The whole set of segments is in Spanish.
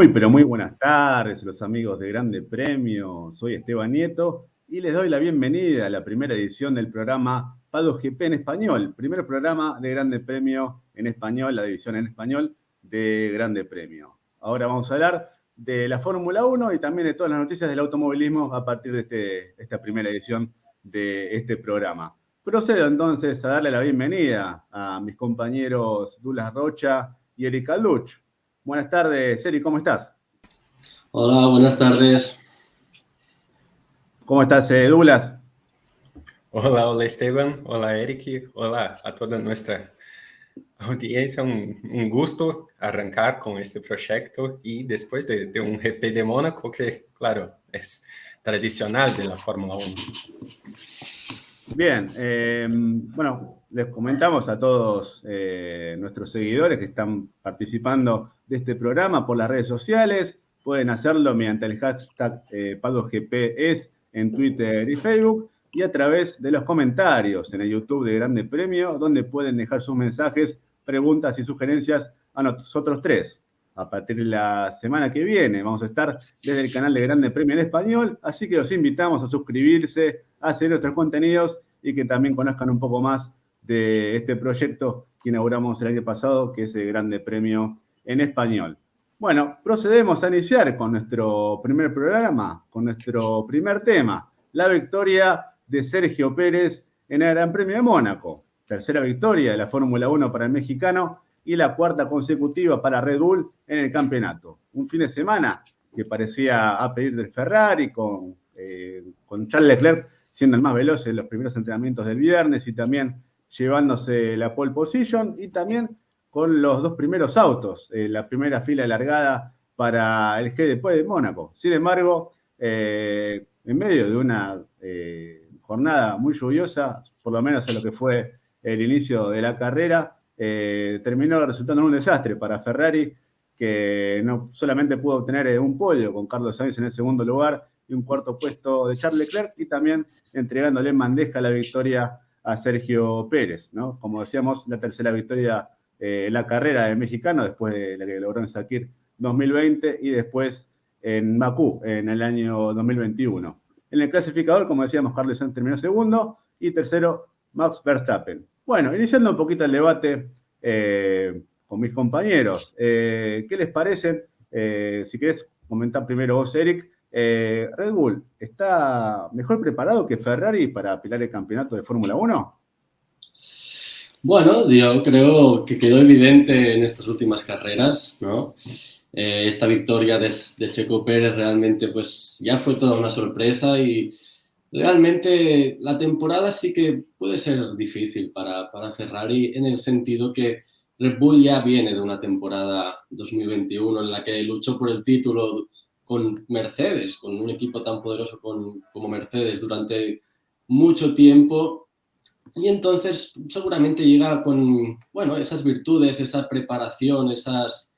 Muy, pero muy buenas tardes, los amigos de Grande Premio. Soy Esteban Nieto y les doy la bienvenida a la primera edición del programa Pado GP en español, primer programa de Grande Premio en español, la división en español de Grande Premio. Ahora vamos a hablar de la Fórmula 1 y también de todas las noticias del automovilismo a partir de este, esta primera edición de este programa. Procedo entonces a darle la bienvenida a mis compañeros Dulas Rocha y Erika Luch. Buenas tardes, Eri, ¿cómo estás? Hola, buenas tardes. ¿Cómo estás, eh, Douglas? Hola, hola Esteban, hola Eric, hola a toda nuestra audiencia. Un, un gusto arrancar con este proyecto y después de, de, un GP de Mónaco que, claro, es tradicional de la Fórmula 1. Bien, eh, bueno, les comentamos a todos eh, nuestros seguidores que están participando de este programa por las redes sociales. Pueden hacerlo mediante el hashtag eh, PadosGPS en Twitter y Facebook y a través de los comentarios en el YouTube de Grande Premio, donde pueden dejar sus mensajes, preguntas y sugerencias a nosotros tres. A partir de la semana que viene vamos a estar desde el canal de Grande Premio en Español, así que los invitamos a suscribirse, a seguir nuestros contenidos y que también conozcan un poco más de este proyecto que inauguramos el año pasado, que es el Grande Premio en Español. Bueno, procedemos a iniciar con nuestro primer programa, con nuestro primer tema, la victoria de Sergio Pérez en el Gran Premio de Mónaco. Tercera victoria de la Fórmula 1 para el mexicano y la cuarta consecutiva para Red Bull en el campeonato. Un fin de semana que parecía a pedir del Ferrari con, eh, con Charles Leclerc siendo el más veloz en los primeros entrenamientos del viernes y también llevándose la pole position y también con los dos primeros autos, eh, la primera fila largada para el G después de Mónaco. Sin embargo, eh, en medio de una eh, jornada muy lluviosa, por lo menos en lo que fue el inicio de la carrera, terminó resultando un desastre para Ferrari, que no solamente pudo obtener un podio con Carlos Sainz en el segundo lugar y un cuarto puesto de Charles Leclerc, y también entregándole en bandeja la victoria a Sergio Pérez, ¿no? Como decíamos, la tercera victoria eh, en la carrera del mexicano, después de la que logró en Sakir 2020 y después en Bakú en el año 2021. En el clasificador, como decíamos, Carlos Sainz terminó segundo y tercero Max Verstappen. Bueno, iniciando un poquito el debate eh, con mis compañeros, eh, ¿qué les parecen? Eh, si querés comentar primero vos, Eric, eh, Red Bull está mejor preparado que Ferrari para apilar el campeonato de Fórmula 1? Bueno, yo creo que quedó evidente en estas últimas carreras, ¿no? Eh, esta victoria de, Checo Pérez realmente pues ya fue toda una sorpresa y realmente la temporada sí que puede ser difícil para Ferrari en el sentido que Red Bull ya viene de una temporada 2021 en la que luchó por el título con Mercedes, con un equipo tan poderoso con, como Mercedes durante mucho tiempo. Y entonces seguramente llega con, bueno, esas virtudes, esa preparación, esas,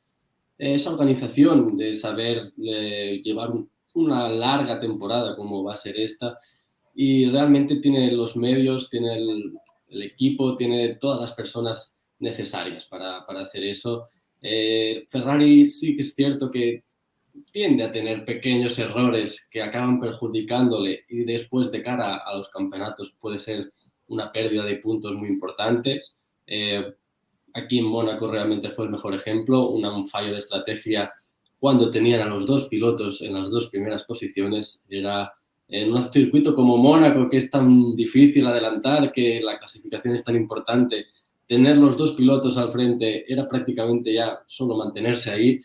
esa organización de saber eh, llevar un, una larga temporada como va a ser esta. Y realmente tiene los medios, tiene el, el equipo, tiene todas las personas necesarias para, para hacer eso. Eh, Ferrari sí que es cierto que tiende a tener pequeños errores que acaban perjudicándole y después de cara a los campeonatos puede ser una pérdida de puntos muy importantes. Eh, aquí en Mónaco realmente fue el mejor ejemplo, un fallo de estrategia cuando tenían a los dos pilotos en las dos primeras posiciones. Era en un circuito como Mónaco, que es tan difícil adelantar, que la clasificación es tan importante, tener los dos pilotos al frente era prácticamente ya solo mantenerse ahí.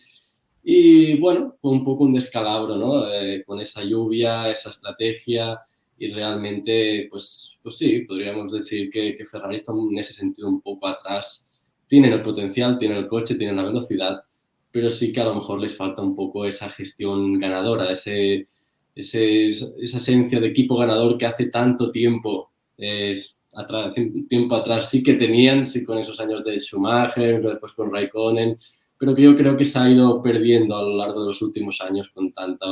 Y bueno, fue un poco un descalabro, ¿no? Eh, con esa lluvia, esa estrategia y realmente, pues, pues sí, podríamos decir que, que, Ferrari está en ese sentido un poco atrás. Tienen el potencial, tienen el coche, tienen la velocidad, pero sí que a lo mejor les falta un poco esa gestión ganadora, ese, ese esa esencia de equipo ganador que hace tanto tiempo, eh, atrás, tiempo atrás sí que tenían, sí con esos años de Schumacher, después con Raikkonen, pero que yo creo que se ha ido perdiendo a lo largo de los últimos años con tanta,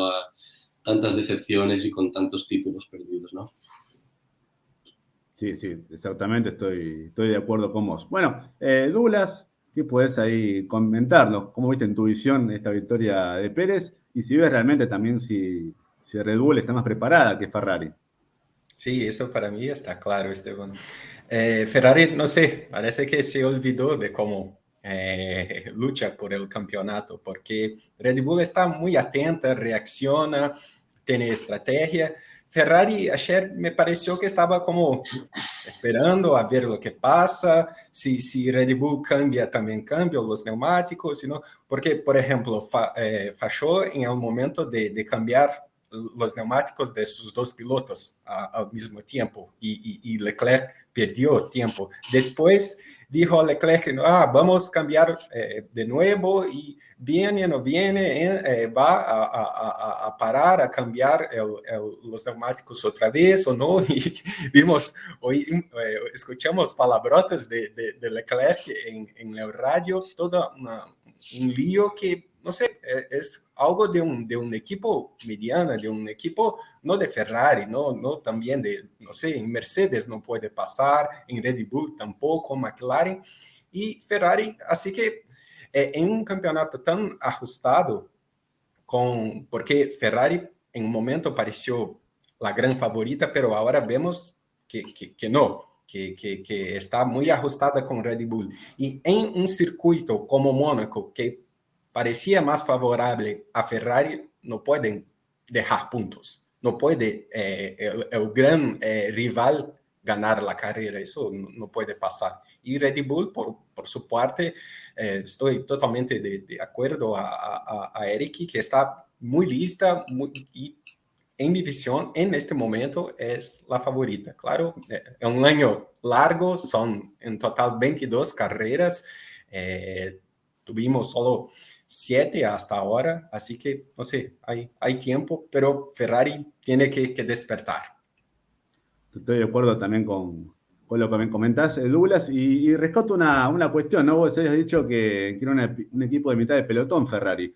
tantas decepciones y con tantos títulos perdidos, ¿no? Sí, sí, exactamente, estoy, estoy de acuerdo con vos. Bueno, eh, Douglas, ¿Qué puedes ahí comentarnos? ¿Cómo viste en tu visión esta victoria de Pérez? Y si ves realmente también si, si Red Bull está más preparada que Ferrari. Sí, eso para mí está claro, Esteban. Eh, Ferrari, no sé, parece que se olvidó de cómo eh, lucha por el campeonato, porque Red Bull está muy atenta, reacciona, tiene estrategia. Ferrari ayer me pareció que estaba como esperando a ver lo que pasa, si, si Red Bull cambia, también cambia los neumáticos, sino, porque, por ejemplo, fa, eh, falló en el momento de, de cambiar los neumáticos de sus dos pilotos a, al mismo tiempo y, y, y, Leclerc perdió tiempo. Después dijo a Leclerc, ah, vamos a cambiar eh, de nuevo y viene o no viene, eh, va a, a, a, parar, a cambiar los neumáticos otra vez o no. Y vimos, hoy eh, escuchamos palabrotas de, de, de Leclerc en, en, el radio, todo una, un lío que no sé, eh, es algo de un, de un equipo mediano, de un equipo no de Ferrari, no, no también de, no sé, en Mercedes no puede pasar, en Red Bull tampoco, McLaren y Ferrari, así que eh, en un campeonato tan ajustado, con, porque Ferrari en un momento pareció la gran favorita, pero ahora vemos que, que, que no, que, que, que, está muy ajustada con Red Bull. Y en un circuito como Mónaco, que parecía más favorable a Ferrari, no pueden dejar puntos. No puede eh, el, el, gran eh, rival ganar la carrera, eso no, no, puede pasar. Y Red Bull, por, por su parte, eh, estoy totalmente de, de acuerdo a, a, a, Eric, que está muy lista muy, y en mi visión, en este momento, es la favorita. Claro, es eh, un año largo, son en total 22 carreras, eh, tuvimos solo siete hasta ahora, así que, no sé, hay, hay tiempo, pero Ferrari tiene que, que despertar. Estoy de acuerdo también con, con lo que me comentás, eh, Douglas, y, y rescato una, una, cuestión, ¿no? Vos habías dicho que, que un equipo de mitad de pelotón Ferrari.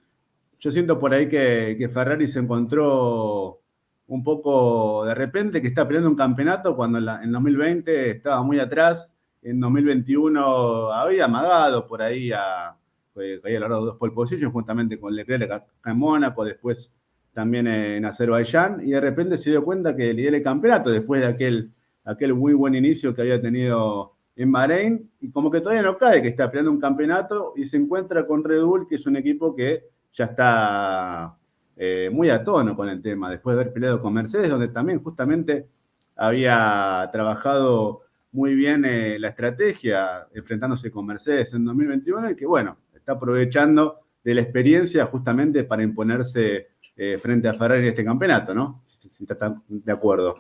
Yo siento por ahí que, que, Ferrari se encontró un poco de repente que está peleando un campeonato cuando en, la, en 2020 estaba muy atrás, en 2021 había amagado por ahí a, había logrado dos pole positions juntamente con Leclerc acá en Mónaco, después también en Azerbaiyán, y de repente se dio cuenta que lidera el campeonato después de aquel, aquel muy buen inicio que había tenido en Bahrein, y como que todavía no cae, que está peleando un campeonato y se encuentra con Red Bull, que es un equipo que ya está eh, muy a tono con el tema, después de haber peleado con Mercedes, donde también justamente había trabajado muy bien eh, la estrategia enfrentándose con Mercedes en 2021 y que bueno, está aprovechando de la experiencia justamente para imponerse eh, frente a Ferrari en este campeonato, ¿no? Si está de acuerdo.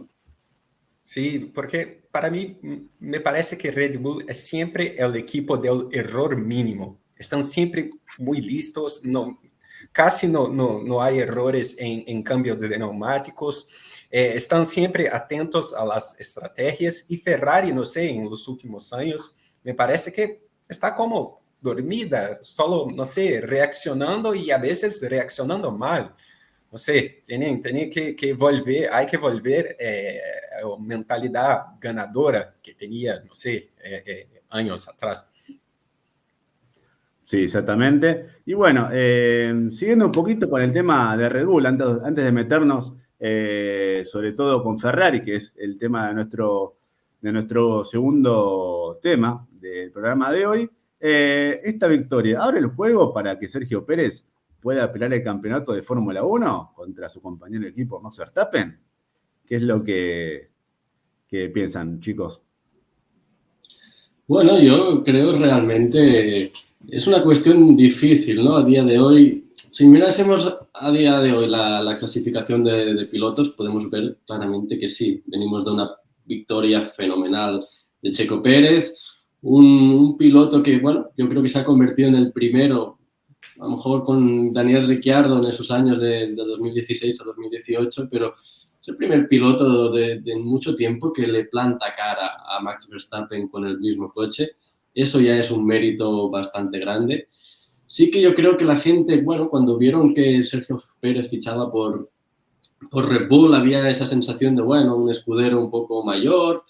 Sí, porque para mí me parece que Red Bull es siempre el equipo del error mínimo. Están siempre muy listos, casi no, no, no hay errores en, en cambios de neumáticos, eh, están siempre atentos a las estrategias y Ferrari, no sé, en los últimos años, me parece que está como dormida, solo, no sé, reaccionando y a veces reaccionando mal. No sé, tienen, tienen que, que volver, hay que volver eh, a mentalidad ganadora que tenía, no sé, eh, eh, años atrás. Sí, exactamente. Y bueno, eh, siguiendo un poquito con el tema de Red Bull, antes, antes de meternos eh, sobre todo con Ferrari, que es el tema de nuestro, de nuestro segundo tema del programa de hoy, eh, esta victoria abre el juego para que Sergio Pérez pueda apelar el campeonato de Fórmula 1 contra su compañero de equipo Max Verstappen. ¿Qué es lo que, que piensan, chicos? Bueno, yo creo realmente es una cuestión difícil, ¿no? A día de hoy, si mirásemos a día de hoy la, la clasificación de, pilotos, podemos ver claramente que sí, venimos de una victoria fenomenal de Checo Pérez, un, piloto que, bueno, yo creo que se ha convertido en el primero, a lo mejor con Daniel Ricciardo en esos años de, de 2016 a 2018, pero es el primer piloto de, de, mucho tiempo que le planta cara a Max Verstappen con el mismo coche. Eso ya es un mérito bastante grande. Sí que yo creo que la gente, bueno, cuando vieron que Sergio Pérez fichaba por, por Red Bull, había esa sensación de, bueno, un escudero un poco mayor,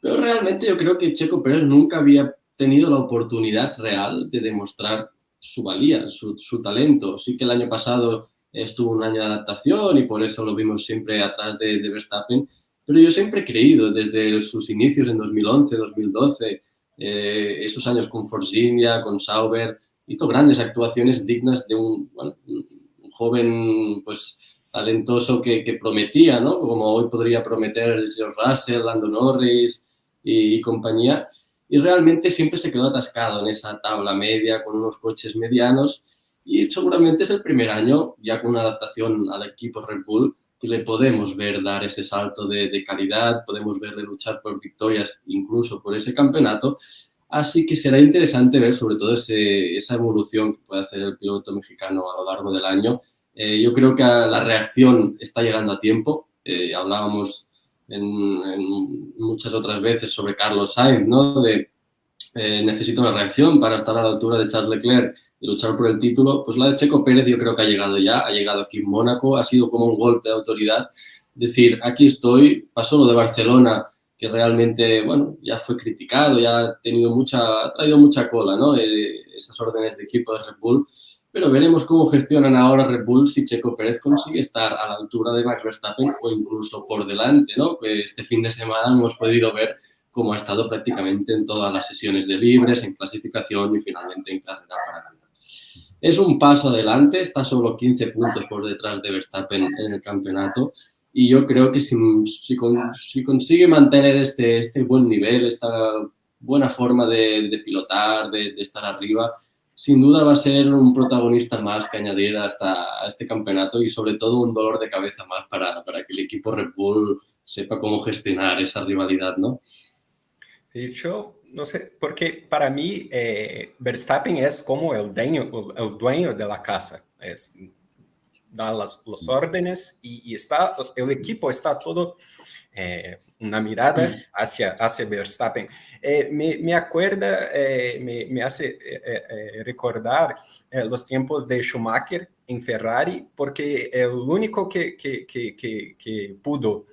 pero realmente yo creo que Checo Pérez nunca había tenido la oportunidad real de demostrar su valía, su, su talento. Sí que el año pasado estuvo un año de adaptación y por eso lo vimos siempre atrás de, de Verstappen, pero yo siempre he creído desde sus inicios en 2011, 2012, eh, esos años con Force con Sauber, hizo grandes actuaciones dignas de un, bueno, un joven pues, talentoso que, que, prometía, ¿no? como hoy podría prometer George Russell, Lando Norris y, y compañía. Y realmente siempre se quedó atascado en esa tabla media con unos coches medianos y seguramente es el primer año ya con una adaptación al equipo Red Bull que le podemos ver dar ese salto de, de calidad, podemos verle luchar por victorias incluso por ese campeonato. Así que será interesante ver sobre todo ese, esa evolución que puede hacer el piloto mexicano a lo largo del año. Eh, yo creo que la reacción está llegando a tiempo. Eh, hablábamos en, en, muchas otras veces sobre Carlos Sainz, ¿no? De eh, necesito una reacción para estar a la altura de Charles Leclerc y luchar por el título, pues la de Checo Pérez yo creo que ha llegado ya, ha llegado aquí en Mónaco, ha sido como un golpe de autoridad, decir, aquí estoy, pasó lo de Barcelona, que realmente, bueno, ya fue criticado, ya ha tenido mucha, ha traído mucha cola, ¿no? Eh, esas órdenes de equipo de Red Bull, pero veremos cómo gestionan ahora Red Bull si Checo Pérez consigue estar a la altura de Max Verstappen o incluso por delante, ¿no? Este fin de semana hemos podido ver cómo ha estado prácticamente en todas las sesiones de libres, en clasificación y finalmente en carrera para es un paso adelante, está solo 15 puntos por detrás de Verstappen en el campeonato y yo creo que si, si, si consigue mantener este, este, buen nivel, esta buena forma de, de pilotar, de, de, estar arriba, sin duda va a ser un protagonista más que añadir hasta a este campeonato y sobre todo un dolor de cabeza más para, para que el equipo Red Bull sepa cómo gestionar esa rivalidad, ¿no? De hecho, no sé, porque para mí eh, Verstappen es como el dueño, el dueño de la casa, es, da las, las órdenes y, y, está, el equipo está todo eh, una mirada hacia, hacia Verstappen. Eh, me, me, acuerda, eh, me, me, hace recordar los tiempos de Schumacher en Ferrari, porque el único que, que, que, que pudo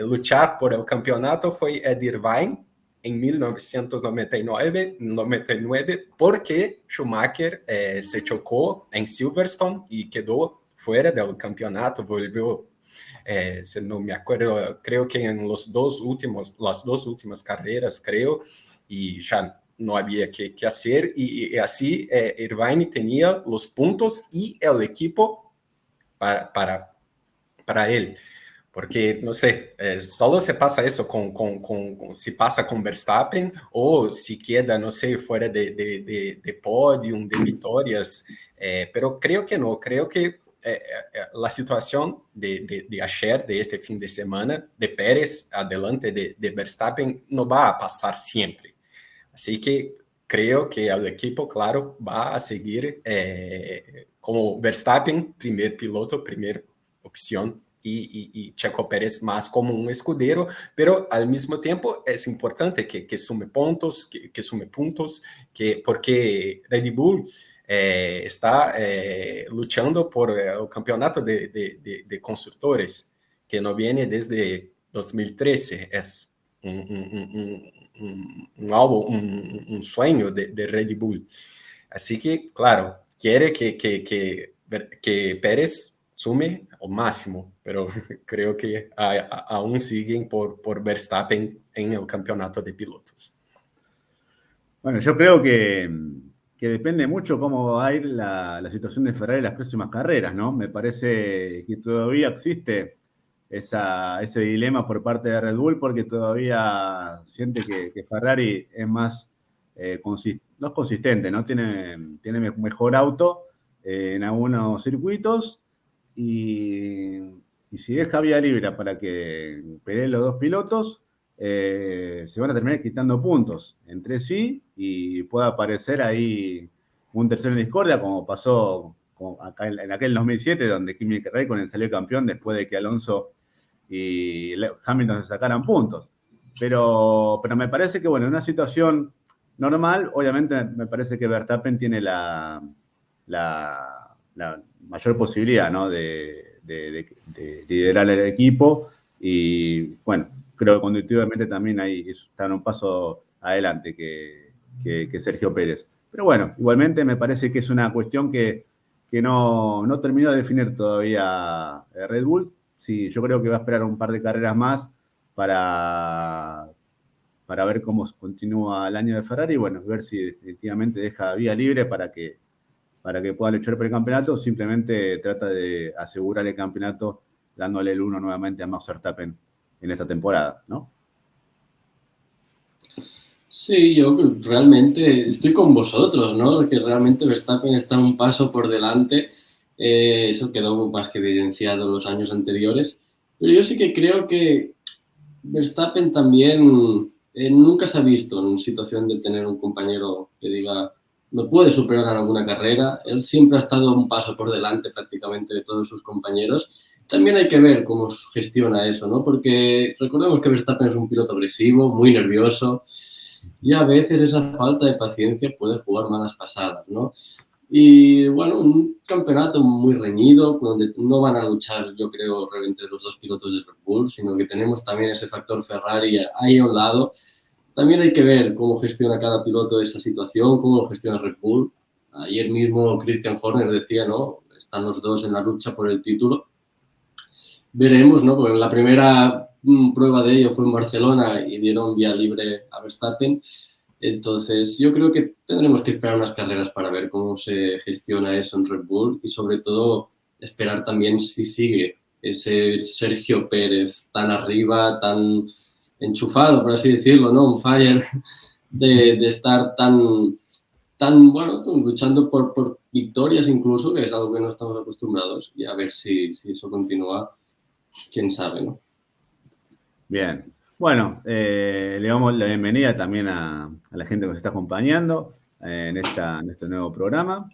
luchar por el campeonato fue Ed Irvine, em 1999, 99, porque Schumacher eh, se chocou em Silverstone e quedou fora do campeonato, volvió, eh, se não me acuerdo, creo que em los dos últimos, las dos últimas carreras, creo, e já não havia que, que hacer, e, e assim eh, Irvine tinha os pontos e o equipo para, para, para ele. Porque, no sé, eh, solo se pasa eso con, con, con, con, si pasa con Verstappen o si queda, no sé, fuera de, de, de, de podium, de victorias. Eh, pero creo que no, creo que eh, eh, la situación de, de, ayer, de este fin de semana, de Pérez adelante de, de Verstappen, no va a pasar siempre. Así que creo que el equipo, claro, va a seguir eh, como Verstappen, primer piloto, primera opción y, y, y, Checo Pérez más como un escudero, pero al mismo tiempo es importante que, que sume puntos, que, que, sume puntos, que, porque Red Bull eh, está eh, luchando por el campeonato de, de, de, de, que no viene desde 2013, es un, un, un, un algo, un, sueño de, Red Bull. Así que, claro, quiere que, que, que, que Pérez sume al máximo, pero creo que aún siguen por, por Verstappen en el campeonato de pilotos. Bueno, yo creo que, que depende mucho cómo va a ir la, la, situación de Ferrari en las próximas carreras, ¿no? Me parece que todavía existe esa, ese dilema por parte de Red Bull porque todavía siente que, Ferrari es más, eh, no es consistente, ¿no? Tiene, tiene mejor auto eh, en algunos circuitos y, y si deja vía libre para que peleen los dos pilotos, eh, se van a terminar quitando puntos entre sí y puede aparecer ahí un tercero en discordia, como pasó acá en, aquel 2007, donde Kimi Raikkonen salió campeón después de que Alonso y Hamilton se sacaran puntos. Pero, pero me parece que, bueno, en una situación normal, obviamente me parece que Verstappen tiene la, la, mayor posibilidad ¿no? de, liderar el equipo y bueno, creo que conductivamente también ahí están un paso adelante que, Sergio Pérez. Pero bueno, igualmente me parece que es una cuestión que, no, no, terminó de definir todavía eh, Red Bull. Sí, yo creo que va a esperar un par de carreras más para, para ver cómo continúa el año de Ferrari y bueno, ver si definitivamente deja vía libre para que, para que pueda luchar por el campeonato o simplemente trata de asegurar el campeonato dándole el uno nuevamente a Max Verstappen en esta temporada, ¿no? Sí, yo realmente estoy con vosotros, ¿no? Que realmente Verstappen está un paso por delante. Eh, eso quedó más que evidenciado en los años anteriores. Pero yo sí que creo que Verstappen también eh, nunca se ha visto en situación de tener un compañero que diga, no puede superar en alguna carrera. Él siempre ha estado un paso por delante prácticamente de todos sus compañeros. También hay que ver cómo gestiona eso, ¿no? Porque recordemos que Verstappen es un piloto agresivo, muy nervioso y a veces esa falta de paciencia puede jugar malas pasadas, ¿no? Y bueno, un campeonato muy reñido, donde no van a luchar, yo creo, entre los dos pilotos de Red Bull, sino que tenemos también ese factor Ferrari ahí a un lado. También hay que ver cómo gestiona cada piloto esa situación, cómo lo gestiona Red Bull. Ayer mismo Christian Horner decía, ¿no? Están los dos en la lucha por el título. Veremos, ¿no? Porque la primera prueba de ello fue en Barcelona y dieron vía libre a Verstappen. Entonces, yo creo que tendremos que esperar unas carreras para ver cómo se gestiona eso en Red Bull y sobre todo esperar también si sigue ese Sergio Pérez tan arriba, tan enchufado, por así decirlo, ¿no? Un fire, de, estar tan, tan, bueno, luchando por, por, victorias incluso, que es algo que no estamos acostumbrados, y a ver si, si eso continúa, quién sabe, ¿no? Bien. Bueno, eh, le damos la bienvenida también a, la gente que nos está acompañando eh, en, esta, en este nuevo programa.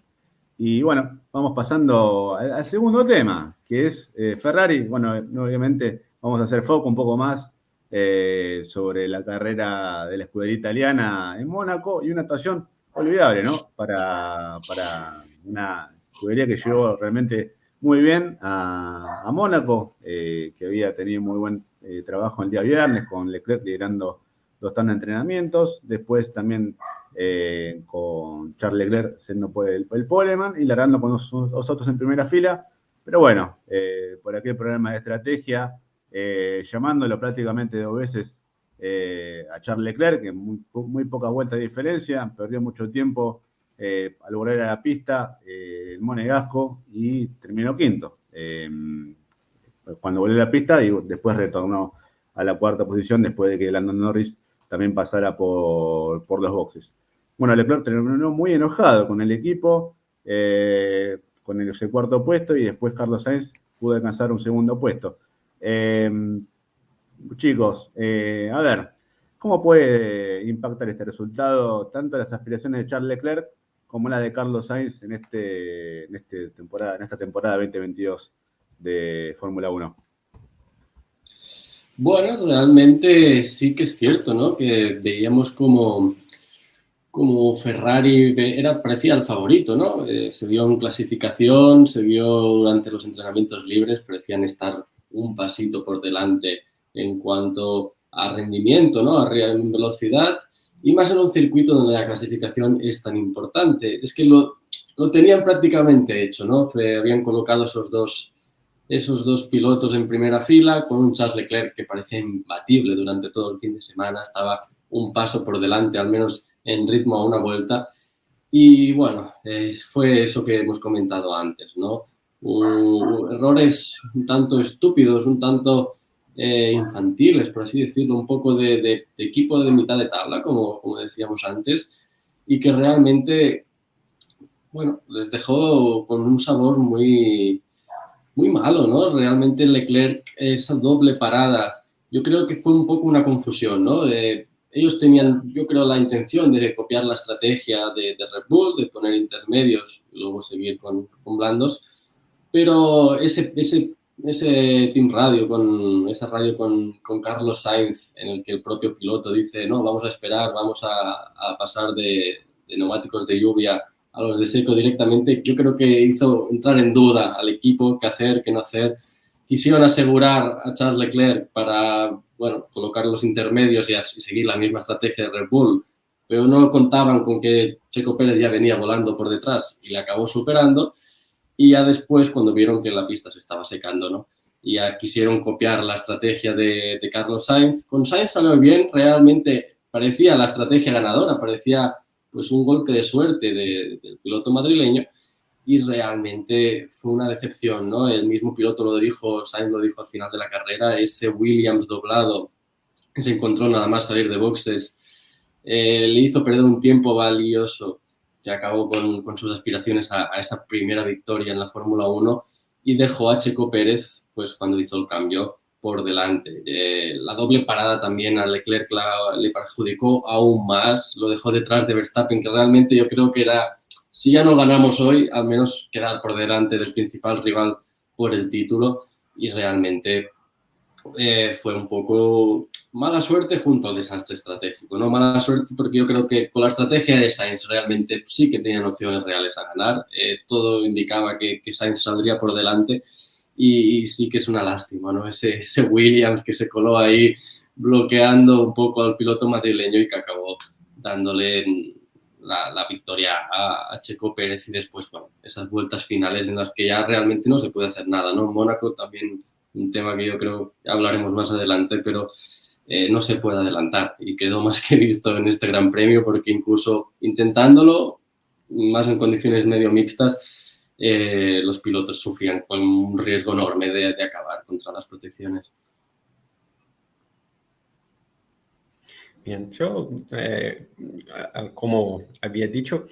Y bueno, vamos pasando al, segundo tema, que es eh, Ferrari. Bueno, obviamente vamos a hacer foco un poco más sobre la carrera de la escudería italiana en Mónaco y una actuación olvidable, ¿no? Para, para una escudería que llegó realmente muy bien a, Mónaco, que había tenido muy buen eh, trabajo el día viernes con Leclerc liderando los tan entrenamientos. Después también eh, con Charles Leclerc siendo el, el poleman y largando con los, otros en primera fila. Pero bueno, eh, por aquel problema de estrategia, llamándolo prácticamente dos veces a Charles Leclerc, que muy, muy poca vuelta de diferencia, perdió mucho tiempo al volver a la pista el Monegasco y terminó quinto cuando volvió a la pista y después retornó a la cuarta posición después de que Landon Norris también pasara por, los boxes. Bueno, Leclerc terminó muy enojado con el equipo, eh, con el, ese cuarto puesto y después Carlos Sainz pudo alcanzar un segundo puesto. Em, chicos, eh, a ver, ¿cómo puede impactar este resultado tanto las aspiraciones de Charles Leclerc como la de Carlos Sainz en, este, en, este temporada, en esta temporada 2022? de Fórmula 1? Bueno, realmente sí que es cierto, ¿no? Que veíamos como, como Ferrari era, parecía el favorito, ¿no? Eh, se vio en clasificación, se vio durante los entrenamientos libres, parecían estar un pasito por delante en cuanto a rendimiento, ¿no? A velocidad y más en un circuito donde la clasificación es tan importante. Es que lo, lo tenían prácticamente hecho, ¿no? habían colocado esos dos esos dos pilotos en primera fila, con un Charles Leclerc que parecía imbatible durante todo el fin de semana, estaba un paso por delante, al menos en ritmo a una vuelta. Y bueno, eh, fue eso que hemos comentado antes, ¿no? Errores un tanto estúpidos, un tanto eh, infantiles, por así decirlo, un poco de, equipo de mitad de tabla, como, como decíamos antes, y que realmente, bueno, les dejó con un sabor muy, muy malo, ¿no? Realmente Leclerc, esa doble parada, yo creo que fue un poco una confusión, ¿no? ellos tenían, yo creo, la intención de copiar la estrategia de, Red Bull, de poner intermedios y luego seguir con, con blandos, pero ese, ese, ese team radio, con, esa radio con, con, Carlos Sainz, en el que el propio piloto dice, no, vamos a esperar, vamos a, a pasar de, de neumáticos de lluvia a los de Seco directamente, yo creo que hizo entrar en duda al equipo qué hacer, qué no hacer. Quisieron asegurar a Charles Leclerc para, bueno, colocar los intermedios y, seguir la misma estrategia de Red Bull pero no contaban con que Checo Pérez ya venía volando por detrás y le acabó superando. Y ya después, cuando vieron que la pista se estaba secando, ¿no? Ya quisieron copiar la estrategia de, Carlos Sainz. Con Sainz salió bien, realmente parecía la estrategia ganadora, parecía pues un golpe de suerte del piloto madrileño y realmente fue una decepción, ¿no? El mismo piloto lo dijo, Sainz lo dijo al final de la carrera, ese Williams doblado se encontró nada más salir de boxes eh, le hizo perder un tiempo valioso que acabó con, sus aspiraciones a, esa primera victoria en la Fórmula 1 y dejó a Checo Pérez, pues cuando hizo el cambio, por delante. Eh, la doble parada también a Leclerc le perjudicó aún más, lo dejó detrás de Verstappen, que realmente yo creo que era, si ya no ganamos hoy, al menos quedar por delante del principal rival por el título y realmente eh, fue un poco mala suerte junto al desastre estratégico. No mala suerte porque yo creo que con la estrategia de Sainz realmente sí que tenían opciones reales a ganar. Eh, todo indicaba que, que, Sainz saldría por delante y, sí que es una lástima, ¿no? Ese, ese, Williams que se coló ahí bloqueando un poco al piloto madrileño y que acabó dándole la, la victoria a, a, Checo Pérez y después, bueno, esas vueltas finales en las que ya realmente no se puede hacer nada, ¿no? Mónaco también un tema que yo creo que hablaremos más adelante, pero eh, no se puede adelantar y quedó más que visto en este Gran Premio porque incluso intentándolo, más en condiciones medio mixtas, eh, los pilotos sufrían con un riesgo enorme de, de acabar contra las protecciones. Bien, yo, eh, como había dicho,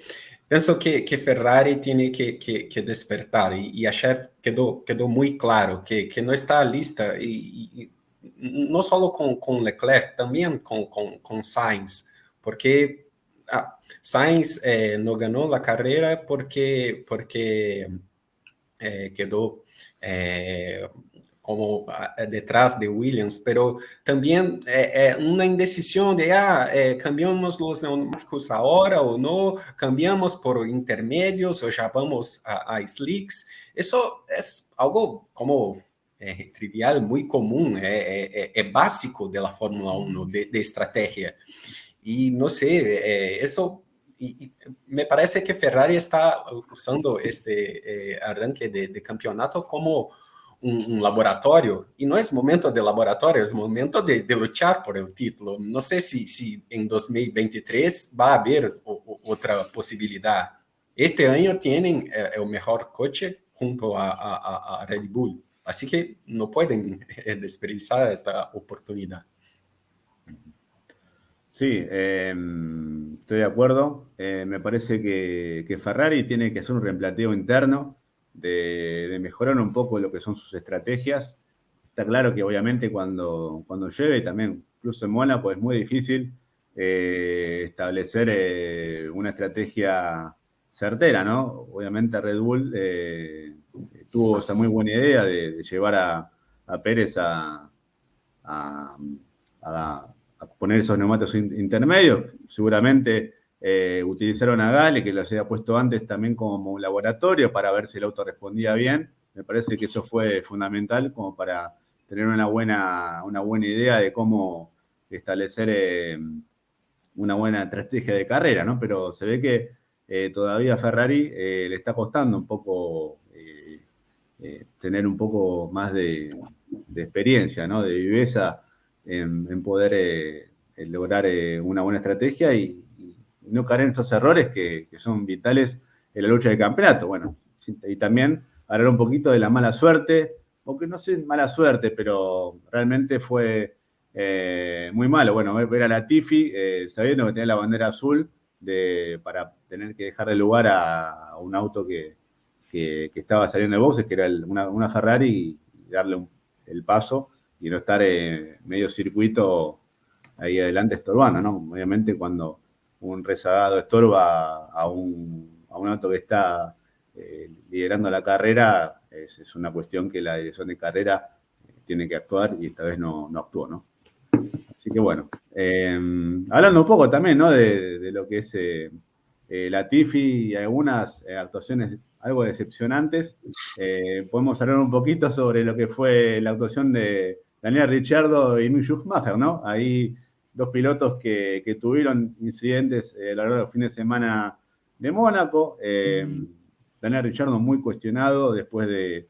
pienso que, que Ferrari tiene que, que, despertar y, y, ayer quedó, quedó muy claro que, no está lista y no solo con, con, Leclerc, también con, con, con Sainz, porque ah, Sainz eh, no ganó la carrera porque, porque eh, quedó eh, como ah, detrás de Williams, pero también é, uma indecisão de, ah, cambiamos os neumáticos agora ou não, cambiamos por intermédios ou já vamos a, a slicks. Isso é algo como é, trivial, muito comum, é, é, básico da Fórmula 1, de, de estratégia. E não sei, isso e, me parece que Ferrari está usando este arranque de, de campeonato como um, laboratório, e não é momento de laboratório, é momento de, de lutar por o título. Não sei se, se em 2023 vai haver o, o, outra possibilidade. Este ano têm é, é, o melhor coche junto a, a, a, Red Bull, assim que não podem desperdiçar esta oportunidade. Sí, eh, estoy de acuerdo. Eh, me parece que, Ferrari tiene que hacer un reemplanteo interno de, mejorar un poco lo que son sus estrategias. Está claro que obviamente cuando, cuando llueve, también incluso en Mónaco, es muy difícil eh, establecer eh, una estrategia certera, ¿no? Obviamente Red Bull eh, tuvo esa muy buena idea de, llevar a, Pérez a, poner esos neumáticos intermedios. Seguramente eh, utilizaron a Gale, que los había puesto antes también como un laboratorio para ver si el auto respondía bien. Me parece que eso fue fundamental como para tener una buena, una buena idea de cómo establecer eh, una buena estrategia de carrera, ¿no? Pero se ve que eh, todavía Ferrari le está costando un poco tener un poco más de, experiencia, ¿no? De viveza en poder lograr una buena estrategia y, no caer en estos errores que, son vitales en la lucha del campeonato. Bueno, y también hablar un poquito de la mala suerte, aunque no sé mala suerte, pero realmente fue eh, muy malo. Bueno, ver a la Tifi eh, sabiendo que tenía la bandera azul de, para tener que dejar de lugar a, un auto que, estaba saliendo de boxes, que era una, Ferrari, y darle el paso y no estar en medio circuito ahí adelante estorbando, ¿no? Obviamente cuando un rezagado estorba a un, a un auto que está eh, liderando la carrera, es, una cuestión que la dirección de carrera eh, tiene que actuar y esta vez no, no actuó, ¿no? Así que bueno, em, hablando un poco también, ¿no? De, lo que es eh, la Tifi y algunas actuaciones algo decepcionantes, podemos hablar un poquito sobre lo que fue la actuación de Daniel Richardo y Mick Schumacher, ¿no? Ahí dos pilotos que, tuvieron incidentes a lo largo del fin de semana de Mónaco. Daniel Richardo muy cuestionado después de,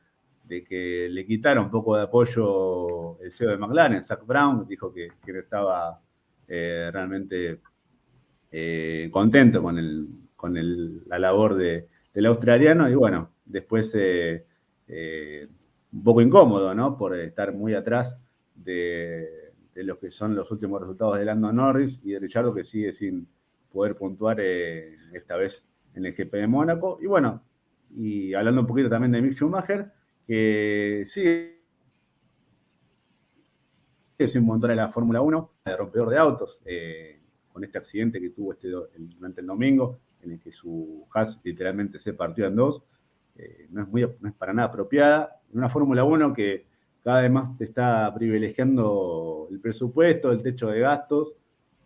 que le quitara un poco de apoyo el CEO de McLaren, Zach Brown, dijo que, no estaba realmente contento con la labor del australiano y bueno, después eh, eh, un poco incómodo, ¿no? Por estar muy atrás de, de lo que son los últimos resultados de Lando Norris y de Richardo que sigue sin poder puntuar eh, esta vez en el GP de Mónaco. Y bueno, y hablando un poquito también de Mick Schumacher, que sigue sin montar en la Fórmula 1, de rompedor de autos, con este accidente que tuvo este, durante el domingo, en el que su Haas literalmente se partió en dos, eh, no, es muy, no es para nada apropiada. En una Fórmula 1 que cada vez más te está privilegiando el presupuesto, el techo de gastos,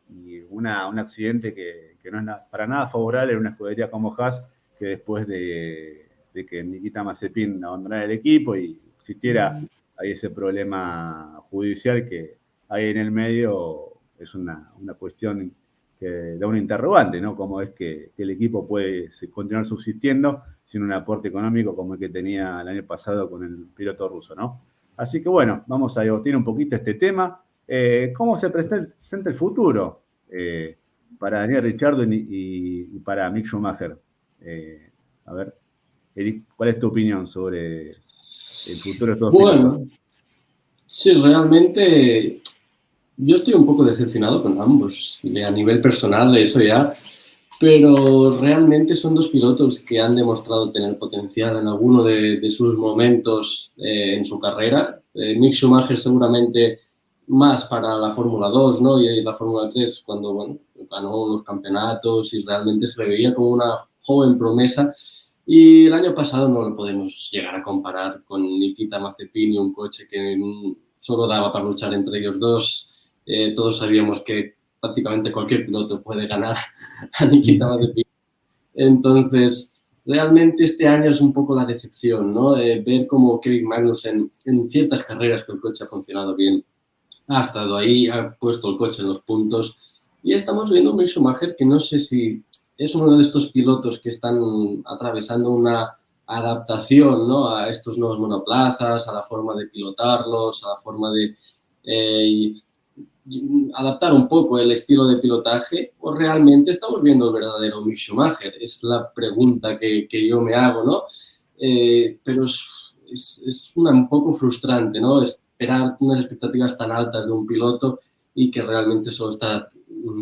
y una, un accidente que, no es para nada favorable en una escudería como Haas, que después de, que Nikita Mazepin abandonara el equipo y existiera ahí ese problema judicial que hay en el medio, es una, una cuestión da un interrogante, ¿no? Cómo es que, el equipo puede continuar subsistiendo sin un aporte económico como el que tenía el año pasado con el piloto ruso, ¿no? Así que bueno, vamos a debatir un poquito este tema. Eh, ¿Cómo se presenta el futuro eh, para Daniel Richardo y, para Mick Schumacher? Eh, a ver, Eric, ¿cuál es tu opinión sobre el futuro de estos Bueno, sí, realmente yo estoy un poco decepcionado con ambos, a nivel personal, eso ya, pero realmente son dos pilotos que han demostrado tener potencial en alguno de, sus momentos eh, en su carrera. Eh, Mick Schumacher seguramente más para la Fórmula 2 ¿no? y la Fórmula 3 cuando bueno, ganó los campeonatos y realmente se le veía como una joven promesa. Y el año pasado no lo podemos llegar a comparar con Nikita Mazepin y un coche que solo daba para luchar entre ellos dos eh, todos sabíamos que prácticamente cualquier piloto puede ganar a Nikita Mazepin. Entonces, realmente este año es un poco la decepción, ¿no? ver cómo Kevin Magnussen en ciertas carreras que el coche ha funcionado bien, ha estado ahí, ha puesto el coche en los puntos y estamos viendo un Mick Schumacher que no sé si es uno de estos pilotos que están atravesando una adaptación ¿no? a estos nuevos monoplazas, a la forma de pilotarlos, a la forma de eh, adaptar un poco el estilo de pilotaje o realmente estamos viendo el verdadero Mick Schumacher? Es la pregunta que, yo me hago, ¿no? Eh, pero es, un poco frustrante, ¿no? Esperar unas expectativas tan altas de un piloto y que realmente solo está,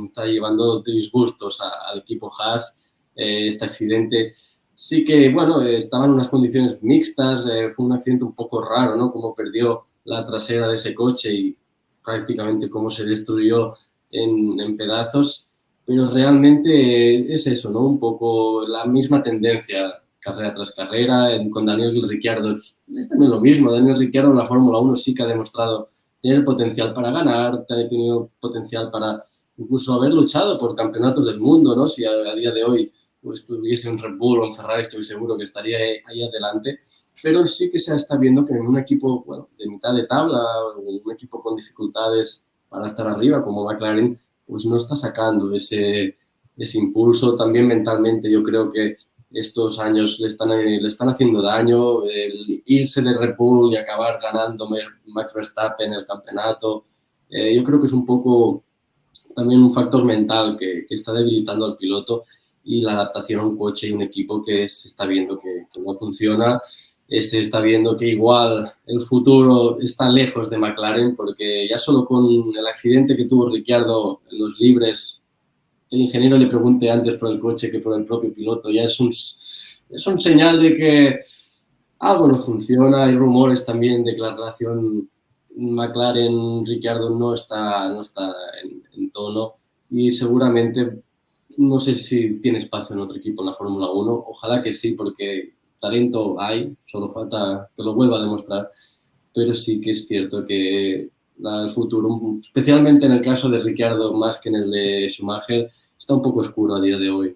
está llevando disgustos al equipo Haas. Eh, este accidente sí que, bueno, estaban en unas condiciones mixtas, eh, fue un accidente un poco raro, ¿no? Como perdió la trasera de ese coche y prácticamente cómo se destruyó en, pedazos, pero realmente es eso, ¿no? Un poco la misma tendencia carrera tras carrera, con Daniel Ricciardo es, también lo mismo, Daniel Ricciardo en la Fórmula 1 sí que ha demostrado tener potencial para ganar, tener tenido potencial para incluso haber luchado por campeonatos del mundo, ¿no? Si a, día de hoy pues, estuviese un Red Bull o un Ferrari, estoy seguro que estaría ahí adelante pero sí que se está viendo que en un equipo bueno, de mitad de tabla, un equipo con dificultades para estar arriba como McLaren, pues no está sacando ese, ese impulso. También mentalmente yo creo que estos años le están, le están haciendo daño. El irse de Red Bull y acabar ganando Max Verstappen en el campeonato, eh, yo creo que es un poco también un factor mental que, que, está debilitando al piloto y la adaptación a un coche y un equipo que se está viendo que, que no funciona este está viendo que igual el futuro está lejos de McLaren porque ya solo con el accidente que tuvo Ricciardo en los libres, el ingeniero le pregunte antes por el coche que por el propio piloto, ya es un, es un señal de que algo no funciona. Hay rumores también de que la relación McLaren-Ricciardo no está, no está en, en tono y seguramente no sé si tiene espacio en otro equipo en la Fórmula 1. Ojalá que sí, porque talento hay, solo falta que lo vuelva a demostrar, pero sí que es cierto que el futuro, especialmente en el caso de Ricciardo más que en el de Schumacher, está un poco oscuro a día de hoy.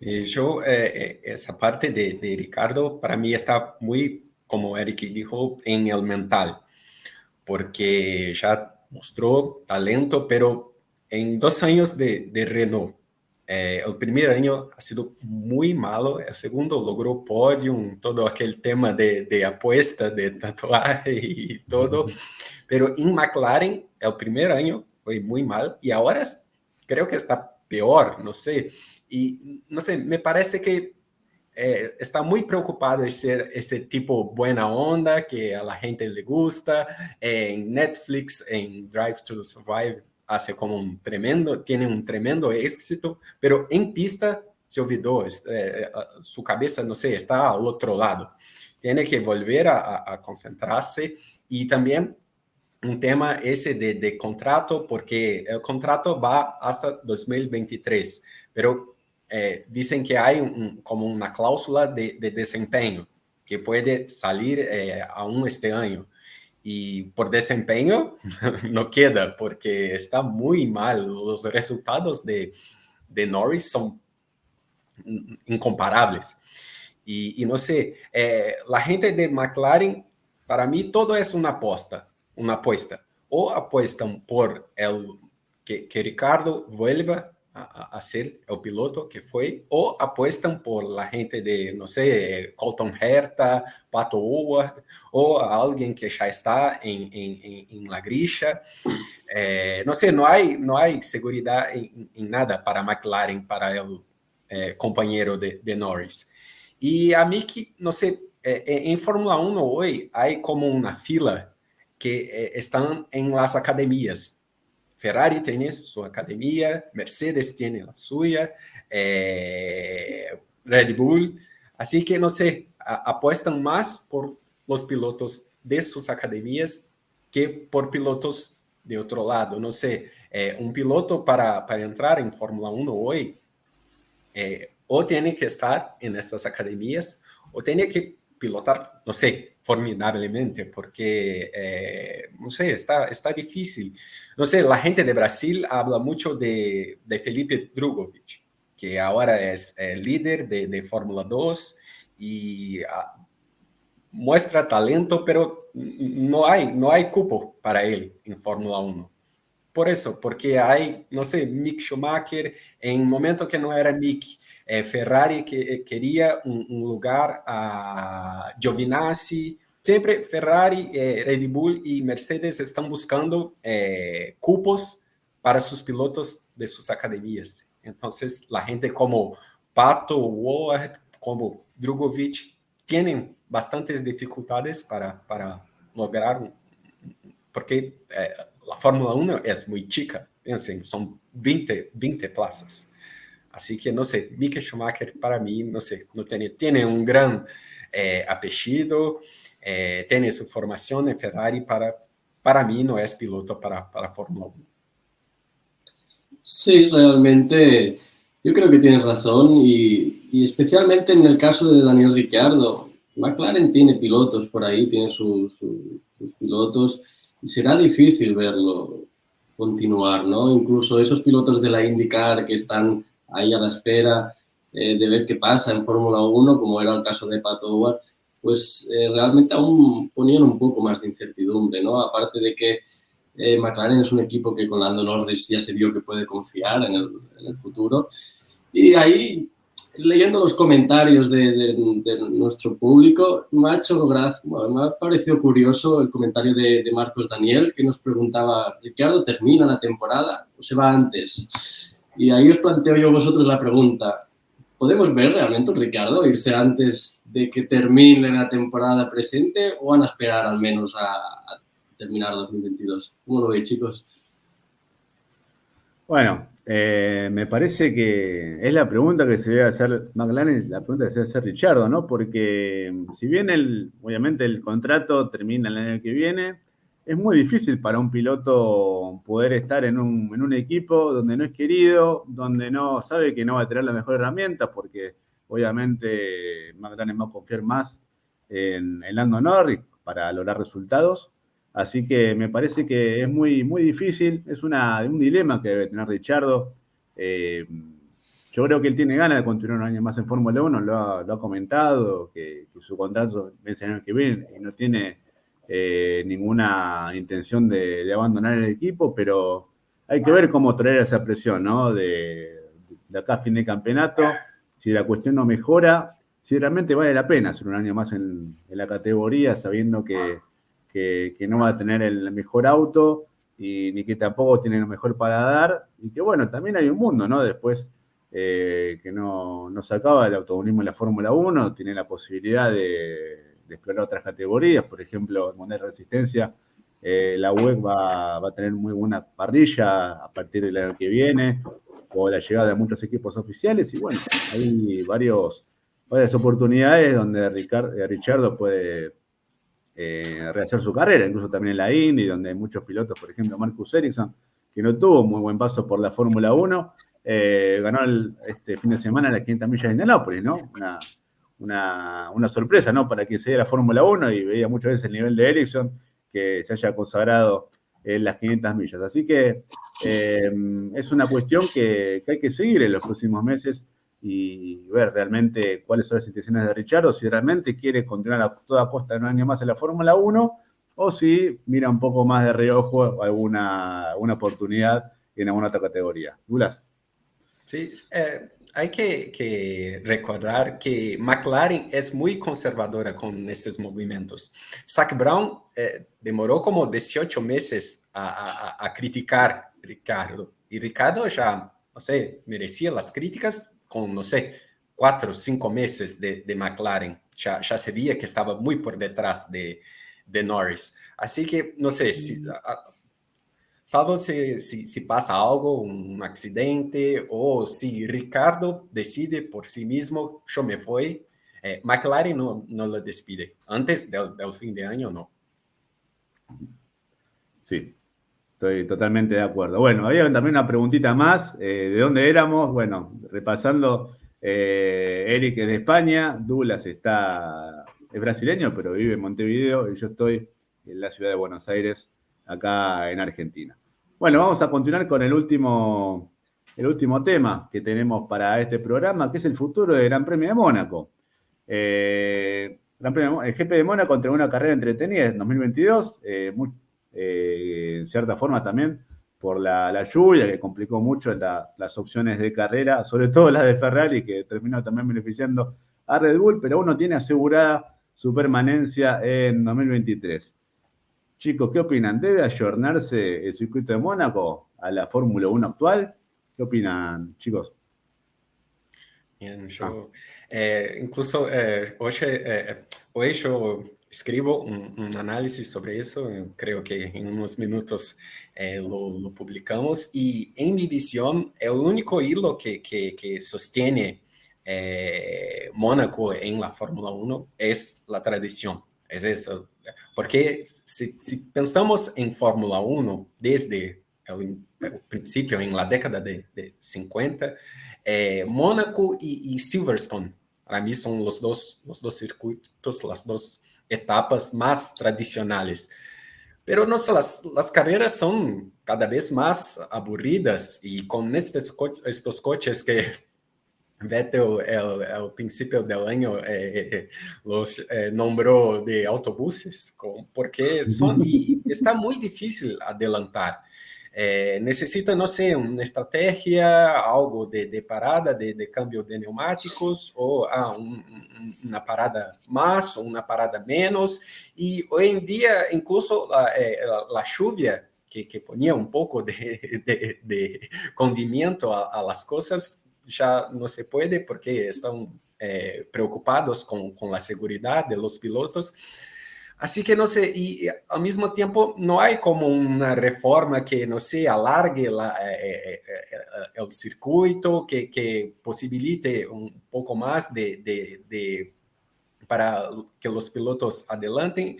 yo, eh, eh, esa parte de, Ricardo, para mí está muy, como Eric dijo, en el mental, porque ya mostró talento, pero en dos años de Renault, eh, el primer año ha sido muy malo, el segundo logró podium, todo aquel tema de, de apuesta, de tatuaje y todo, pero en McLaren el primer año fue muy mal y ahora creo que está peor, no sé, y no sé, me parece que eh, está muy preocupado de ser ese tipo buena onda que a la gente le gusta, en Netflix, en Drive to Survive, hace como un tremendo, tiene un tremendo éxito, pero en pista se olvidó, eh, su cabeza, no sé, está al otro lado. Tiene que volver a, a concentrarse y también un tema ese de, de, contrato, porque el contrato va hasta 2023, pero eh, dicen que hay un, como una cláusula de, de, desempeño que puede salir eh, aún este año y por desempeño no queda porque está muy mal. Los resultados de, de Norris son incomparables. Y, no sé, eh, la gente de McLaren, para mí todo es una aposta, una apuesta. O apuestan por el que Ricardo vuelva a, a, ser el piloto que fue, o apuestan por la gente de, no sé, Colton Herta, Pato Howard, o a alguien que ya está en, en, en la grilla. Eh, no sé, no hay, no hay nada para McLaren, para el eh, compañero de, de, Norris. Y a no sé, eh, en Fórmula 1 hoy hay como una fila que eh, están en las academias Ferrari tiene su academia, Mercedes tiene la suya, eh, Red Bull. Así que, no sé, apuestan más por los pilotos de sus academias que por pilotos de otro lado. No sé, eh, un piloto para, para entrar en Fórmula 1 hoy eh, o tiene que estar en estas academias o tiene que pilotar, no sé, formidablemente, porque, eh, no sé, está, está difícil. No sé, la gente de Brasil habla mucho de, de Felipe Drugovic, que ahora es el líder de, de Fórmula 2 y uh, muestra talento, pero no hay, no hay cupo para él en Fórmula 1. Por eso, porque hay, no sé, Mick Schumacher, en momento que no era Mick, eh, Ferrari que eh, quería un, un, lugar a Giovinazzi. Siempre Ferrari, eh, Red Bull y Mercedes están buscando cupos para sus pilotos de sus academias. Entonces, la gente como Pato, Ward, como Drogovic, tienen bastantes dificultades para, para lograr, porque la Fórmula 1 es muy chica, piensen, son 20, 20 plazas. Así que, no sé, Mick Schumacher para mí, no sé, tiene, un gran eh, apellido, eh, tiene su formación en Ferrari, para, para mí no es piloto para, para Fórmula 1. Sí, realmente yo creo que tienes razón y, especialmente en el caso de Daniel Ricciardo, McLaren tiene pilotos por ahí, tiene su, su, sus pilotos será difícil verlo continuar, ¿no? Incluso esos pilotos de la IndyCar que están ahí a la espera eh, de ver qué pasa en Fórmula 1, como era el caso de Pato Howard, pues eh, realmente aún ponían un poco más de incertidumbre, ¿no? Aparte de que eh, McLaren es un equipo que con Lando Norris ya se vio que puede confiar en el, en el futuro. Y ahí, leyendo los comentarios de, de, de, nuestro público, me ha hecho gracia, me ha parecido curioso el comentario de, de Marcos Daniel, que nos preguntaba, ¿Ricardo termina la temporada o se va antes? Y ahí os planteo yo a vosotros la pregunta. ¿Podemos ver realmente Ricardo irse antes de que termine la temporada presente o van a esperar al menos a, a terminar 2022? ¿Cómo lo veis, chicos? Bueno, eh, me parece que es la pregunta que se debe hacer McLaren, la pregunta que se debe hacer Richardo, ¿no? Porque si bien el, obviamente el contrato termina el año que viene, es muy difícil para un piloto poder estar en un, en un, equipo donde no es querido, donde no sabe que no va a tener la mejor herramienta, porque obviamente McLaren va a confiar más en, en Lando Norris para lograr resultados. Así que me parece que es muy, muy difícil, es una, un dilema que debe tener Richardo. Eh, yo creo que él tiene ganas de continuar un año más en Fórmula 1, lo ha, comentado, que, que, su contrato vence el año que viene y no tiene eh, ninguna intención de, abandonar el equipo, pero hay que ver cómo traer esa presión, ¿no? De, acá a fin de campeonato, si la cuestión no mejora, si realmente vale la pena hacer un año más en, la categoría, sabiendo que, no va a tener el mejor auto y ni que tampoco tiene lo mejor para dar, y que bueno, también hay un mundo, ¿no? Después eh, que no, no se acaba el automovilismo en la Fórmula 1, tiene la posibilidad de, explorar otras categorías, por ejemplo, en Moneda de Resistencia, eh, la web va, a tener muy buena parrilla a partir del año que viene, o la llegada de muchos equipos oficiales, y bueno, hay varios, varias oportunidades donde Ricardo, eh, Richardo puede rehacer su carrera, incluso también en la Indy, donde hay muchos pilotos, por ejemplo, Marcus Ericsson, que no tuvo muy buen paso por la Fórmula 1, eh, ganó este fin de semana las 500 millas de Indianápolis, ¿no? Una, una, sorpresa, ¿no? Para quien se la Fórmula 1 y veía muchas veces el nivel de Ericsson que se haya consagrado en las 500 millas. Así que eh, es una cuestión que, hay que seguir en los próximos meses y ver realmente cuáles son las intenciones de Richard, o si realmente quiere continuar a toda costa un año más en la Fórmula 1, o si mira un poco más de reojo alguna, alguna oportunidad en alguna otra categoría. Gulas. Sí, eh, hay que, recordar que McLaren es muy conservadora con estos movimientos. Zach Brown eh, demoró como 18 meses a, criticar a Ricardo. Y Ricardo ya, no sé, merecía las críticas con, no sé, cuatro o cinco meses de, McLaren. Ya, ya se veía que estaba muy por detrás de, de Norris. Así que, no sé, si, salvo se, se, se, passa algo, um acidente, ou se Ricardo decide por si mesmo, eu me fui, eh, McLaren não, não lo despide. Antes del, del fin de año, no. Sí, estoy totalmente de acuerdo. Bueno, había también una preguntita más. Eh, ¿De dónde éramos? Bueno, repasando, eh, Eric es de España, Douglas está, es brasileño, pero vive en Montevideo y yo estoy en la ciudad de Buenos Aires, acá en Argentina. Bueno, vamos a continuar con el último, el último tema que tenemos para este programa, que es el futuro del Gran Premio de Mónaco. Eh, el GP de Mónaco entre una carrera entretenida en 2022, eh, eh, en cierta forma también por la, lluvia que complicó mucho las opciones de carrera, sobre todo la de Ferrari, que terminó también beneficiando a Red Bull, pero uno tiene asegurada su permanencia en 2023. Chicos, ¿qué opinan? ¿Debe ayornarse el circuito de Mónaco a la Fórmula 1 actual? ¿Qué opinan, chicos? Bien, yo, ah. eh, incluso eh, hoy, eh, hoy, yo escribo un, análisis sobre eso, creo que en unos minutos lo, publicamos, y en mi visión, el único hilo que, que, que sostiene Mónaco en la Fórmula 1 es la tradición, es eso, porque si, pensamos en Fórmula 1 desde el, principio, en la década de, 50, eh, Mónaco y, Silverstone, para mí son los dos, los dos circuitos, las dos etapas más tradicionales. Pero no sé, las, las, carreras son cada vez más aburridas y con estos, estos coches que Vettel, al principio del año, eh, eh, los eh, nombró de autobuses, porque son, y está muy difícil adelantar. Necesita, no sé, una estrategia, algo de, parada, de, cambio de neumáticos, o ah, una parada más o una parada menos. Y hoy en día, incluso la, lluvia, que, que, ponía un poco de, de condimento a, a las cosas, ya no se puede porque están eh, preocupados con, con, la seguridad de los pilotos. Así que no sé, y, al mismo tiempo no hay como una reforma que, no sé, alargue la, eh, eh, el circuito, que, que, posibilite un poco más de, de, de, para que los pilotos adelanten.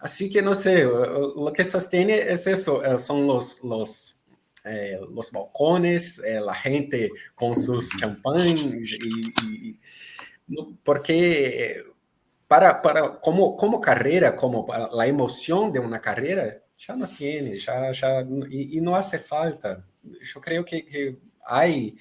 Así que no sé, lo que sostiene es eso, son los, los eh, los balcones, eh, la gente con sus champán, y, porque para, para como, como carrera, como la emoción de una carrera, ya no tiene, ya, ya, y, no hace falta. Yo creo que, que hay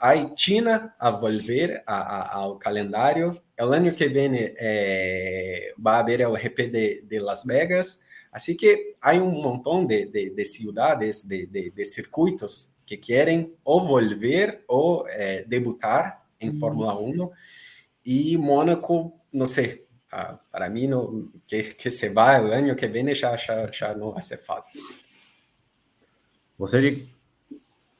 a China a volver a, a, ao calendário. O ano que vem é, vai haver o GP de, de, Las Vegas. Assim que há um montão de, de, de cidades, de, de, de, circuitos que querem ou volver ou é, debutar em uhum. Fórmula 1. E Mônaco, sei, ah, para mim, no, que, que se vai o ano que já, já, já não vai ser falta. Você,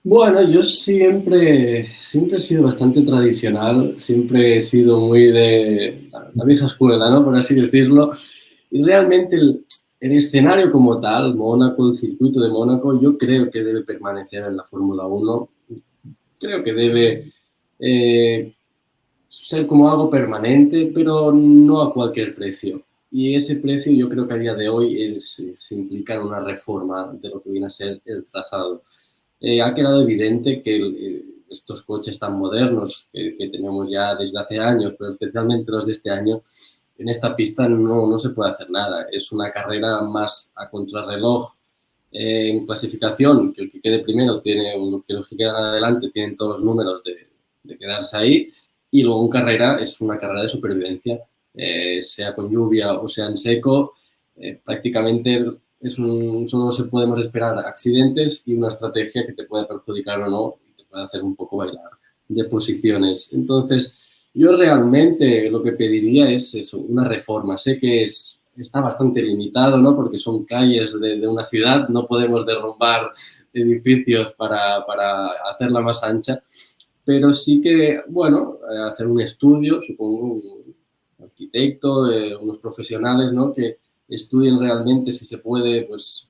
Bueno, yo siempre, siempre he sido bastante tradicional, siempre he sido muy de la vieja escuela, ¿no? Por así decirlo. Y realmente el, escenario como tal, Mónaco, el circuito de Mónaco, yo creo que debe permanecer en la Fórmula 1. Creo que debe eh, ser como algo permanente, pero no a cualquier precio. Y ese precio yo creo que a día de hoy es, es implicar una reforma de lo que viene a ser el trazado. Eh, ha quedado evidente que eh, estos coches tan modernos que, tenemos ya desde hace años, pero especialmente los de este año, en esta pista no, no se puede hacer nada. Es una carrera más a contrarreloj eh, en clasificación, que el que quede primero tiene, que los que quedan adelante tienen todos los números de, de quedarse ahí, y luego en carrera es una carrera de supervivencia, sea con lluvia o sea en seco, prácticamente es un, solo se podemos esperar accidentes y una estrategia que te puede perjudicar o no y te puede hacer un poco bailar de posiciones. Entonces, yo realmente lo que pediría es eso, una reforma. Sé que es, está bastante limitado, ¿no? Porque son calles de, de una ciudad, no podemos derrumbar edificios para, para, hacerla más ancha, pero sí que, bueno, hacer un estudio, supongo, un arquitecto, eh, unos profesionales, ¿no? Que, estudien realmente si se puede pues,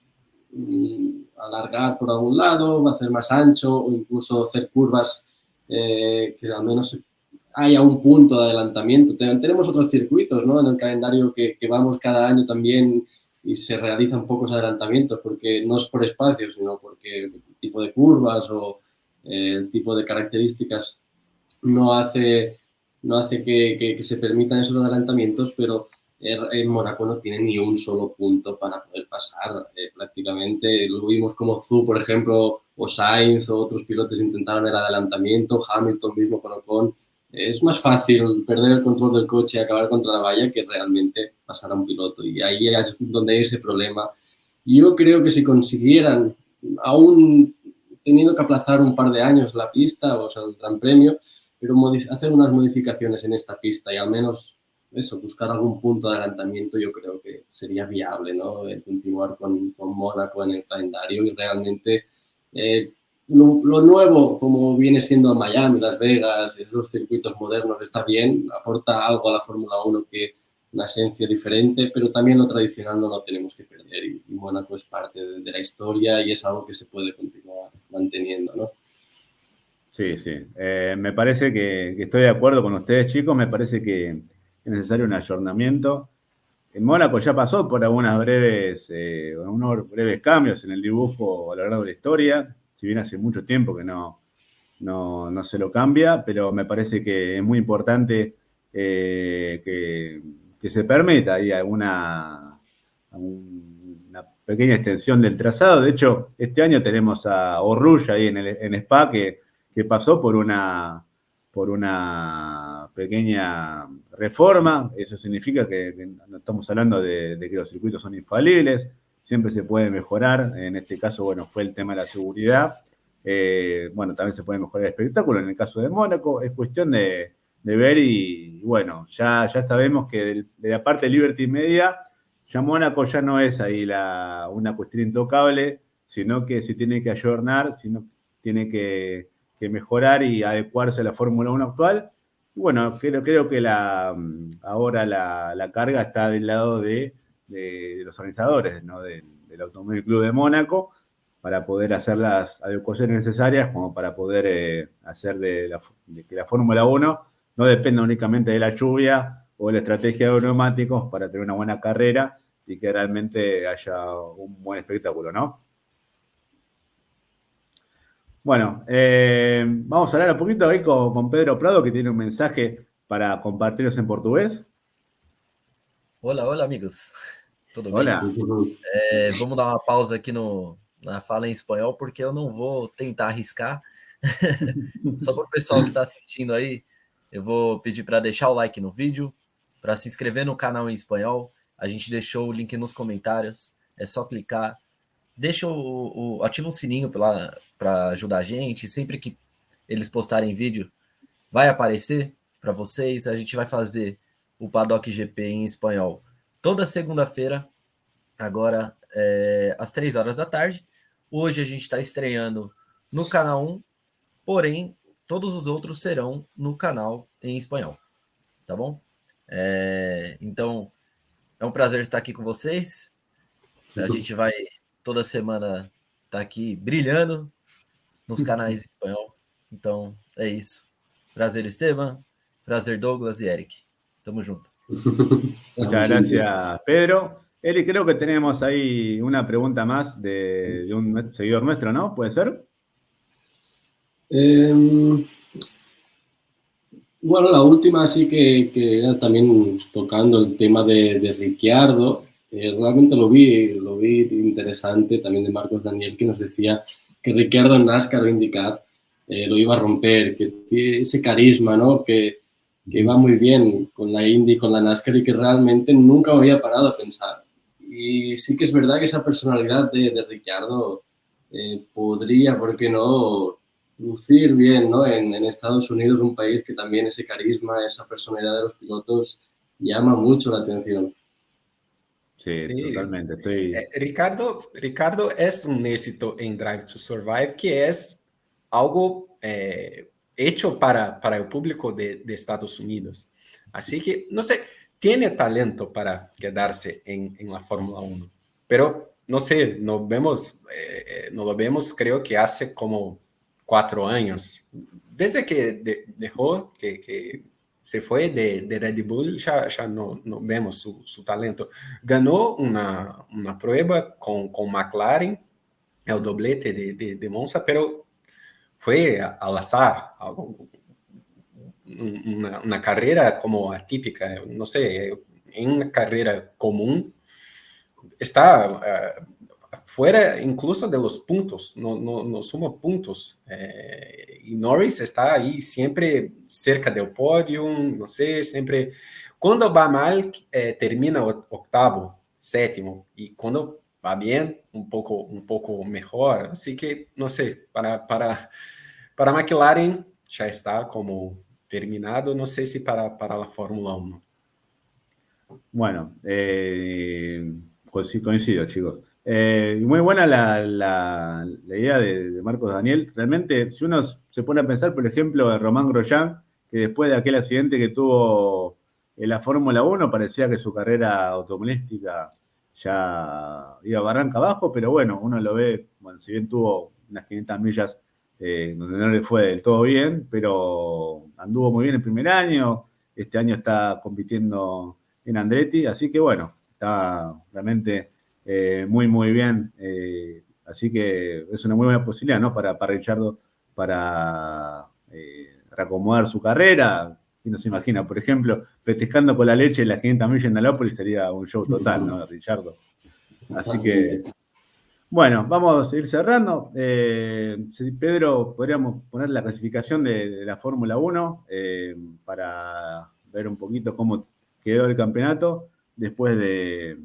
mm, alargar por algún lado, hacer más ancho o incluso hacer curvas eh, que al menos haya un punto de adelantamiento. Tenemos otros circuitos ¿no? en el calendario que, vamos cada año también y se realizan pocos adelantamientos porque no es por espacio, sino porque tipo de curvas o eh, el tipo de características no hace, no hace que, que se permitan esos adelantamientos, pero en Mónaco no tiene ni un solo punto para poder pasar eh, prácticamente. Lo vimos como Zu, por ejemplo, o Sainz o otros pilotos intentaron el adelantamiento, Hamilton mismo con Ocon. Es más fácil perder el control del coche y acabar contra la valla que realmente pasar a un piloto. Y ahí es donde hay ese problema. Yo creo que si consiguieran, aún teniendo que aplazar un par de años la pista, o sea, el Gran Premio, pero hacer unas modificaciones en esta pista y al menos eso, buscar algún punto de adelantamiento yo creo que sería viable, ¿no? continuar con, con, Mónaco en el calendario y realmente eh, lo, nuevo, como viene siendo Miami, Las Vegas, los circuitos modernos, está bien, aporta algo a la Fórmula 1 que una esencia diferente, pero también lo tradicional no lo tenemos que perder y, Mónaco es parte de, la historia y es algo que se puede continuar manteniendo, ¿no? Sí, sí. Eh, me parece que, estoy de acuerdo con ustedes, chicos. Me parece que, es necesario un ayornamiento. En Mónaco ya pasó por algunas breves, eh, unos breves cambios en el dibujo a lo largo de la historia, si bien hace mucho tiempo que no, no, se lo cambia, pero me parece que es muy importante eh, que, se permita ahí alguna una pequeña extensión del trazado. De hecho, este año tenemos a Orrulla ahí en, el, en Spa que, que pasó por una, por una pequeña reforma. Eso significa que, no estamos hablando de, que los circuitos son infalibles, siempre se puede mejorar. En este caso, bueno, fue el tema de la seguridad. Eh, bueno, también se puede mejorar el espectáculo. En el caso de Mónaco, es cuestión de, ver y, bueno, ya, ya sabemos que de, la parte de Liberty Media, ya Mónaco ya no es ahí la, una cuestión intocable, sino que se tiene que ayornar, sino tiene que que mejorar y adecuarse a la Fórmula 1 actual. Y bueno, creo, creo que la, ahora la, carga está del lado de, los organizadores ¿no? del, Automóvil Club de Mónaco para poder hacer las adecuaciones necesarias como para poder eh, hacer de, que la Fórmula 1 no dependa únicamente de la lluvia o de la estrategia de neumáticos para tener una buena carrera y que realmente haya un buen espectáculo, ¿no? Bueno, eh, vamos a hablar un poquito ahí con, Pedro Prado, que tiene un mensaje para compartirnos en portugués. Hola, hola, amigos. Tudo Olá. bem? É, vamos dar uma pausa aqui no, na fala em espanhol, porque eu não vou tentar arriscar. Só para o pessoal que está assistindo aí, eu vou pedir para deixar o like no vídeo, para se inscrever no canal em espanhol. A gente deixou o link nos comentários. É só clicar. Deixa o, o ativa o sininho para ajudar a gente. Sempre que eles postarem vídeo, vai aparecer para vocês. A gente vai fazer o Paddock GP em espanhol toda segunda-feira, agora é, às três horas da tarde. Hoje a gente está estreando no canal 1, porém todos os outros serão no canal em espanhol, tá bom? É, então é um prazer estar aqui com vocês. A gente vai toda semana estar tá aqui brilhando nos canais em espanhol. Então é isso. Prazer, Esteban. Prazer, Douglas e Eric. Tamo junto. Muchas gracias, Pedro. Eli, creo que tenemos ahí una pregunta más de, un seguidor nuestro, ¿no? ¿Puede ser? Em, bueno, la última sí que, que también tocando el tema de, de Ricciardo. realmente lo vi, lo vi interesante también de Marcos Daniel que nos decía que Ricciardo en NASCAR o indicar eh, lo iba a romper, que ese carisma, ¿no? Que, que va muy bien con la Indy, con la NASCAR y que realmente nunca había parado a pensar. Y sí que es verdad que esa personalidad de, de Ricciardo eh, podría, ¿por qué no?, lucir bien ¿no? En, en, Estados Unidos, un país que también ese carisma, esa personalidad de los pilotos llama mucho la atención. Sí, sí. totalmente. Estoy... Eh, Ricardo, Ricardo es un éxito en Drive to Survive, que es algo eh, hecho para, para el público de, de, Estados Unidos. Así que, no sé, tiene talento para quedarse en, en la Fórmula 1, pero no sé, no vemos, eh, eh, no lo vemos creo que hace como cuatro años. Desde que de, dejó, que, que, se fue de, de Red Bull, ya, ya no, no vemos su, su, talento. Ganó una, una prueba con, con McLaren, el doblete de, de, de Monza, pero fue al azar, una, una, carrera como atípica, no sé, en una carrera común, está uh, fuera incluso de los puntos, no, no, no suma puntos. Eh, y Norris está ahí siempre cerca del podio, no sé, siempre... Cuando va mal, eh, termina octavo, séptimo, y cuando va bien, un poco, un poco mejor. Así que, no sé, para, para para McLaren ya está como terminado, no sé si para, para la Fórmula 1. Bueno, eh, pues sí, coincido, chicos. Eh, muy buena la, la, idea de, Marcos Daniel. Realmente, si uno se pone a pensar, por ejemplo, de Román Grosjean, que después de aquel accidente que tuvo en la Fórmula 1, parecía que su carrera automovilística ya iba barranca abajo, pero bueno, uno lo ve, bueno, si bien tuvo unas 500 millas eh, donde no le fue del todo bien, pero anduvo muy bien el primer año, este año está compitiendo en Andretti, así que bueno, está realmente eh, muy, muy bien, eh, así que es una muy buena posibilidad, ¿no? Para, para Richardo, para reacomodar su carrera, y no se imagina, por ejemplo, festejando con la leche las 500 millas en Dalópolis sería un show total, ¿no? Richardo. Así que bueno, vamos a ir cerrando. Eh, Pedro, podríamos poner la clasificación de, la Fórmula 1 eh, para ver un poquito cómo quedó el campeonato después de,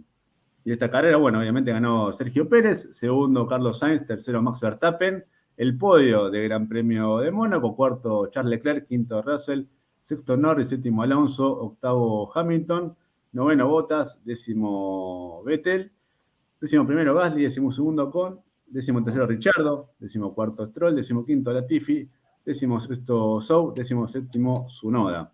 de, esta carrera. Bueno, obviamente ganó Sergio Pérez, segundo Carlos Sainz, tercero Max Verstappen, el podio de Gran Premio de Mónaco, cuarto Charles Leclerc, quinto Russell, sexto Norris, séptimo Alonso, octavo Hamilton, noveno Bottas, décimo Vettel Décimo primero Gasly, décimo segundo Con, décimo tercero Richardo, décimo cuarto Stroll, décimo quinto Latifi, décimo sexto Sou, décimo séptimo Sunoda.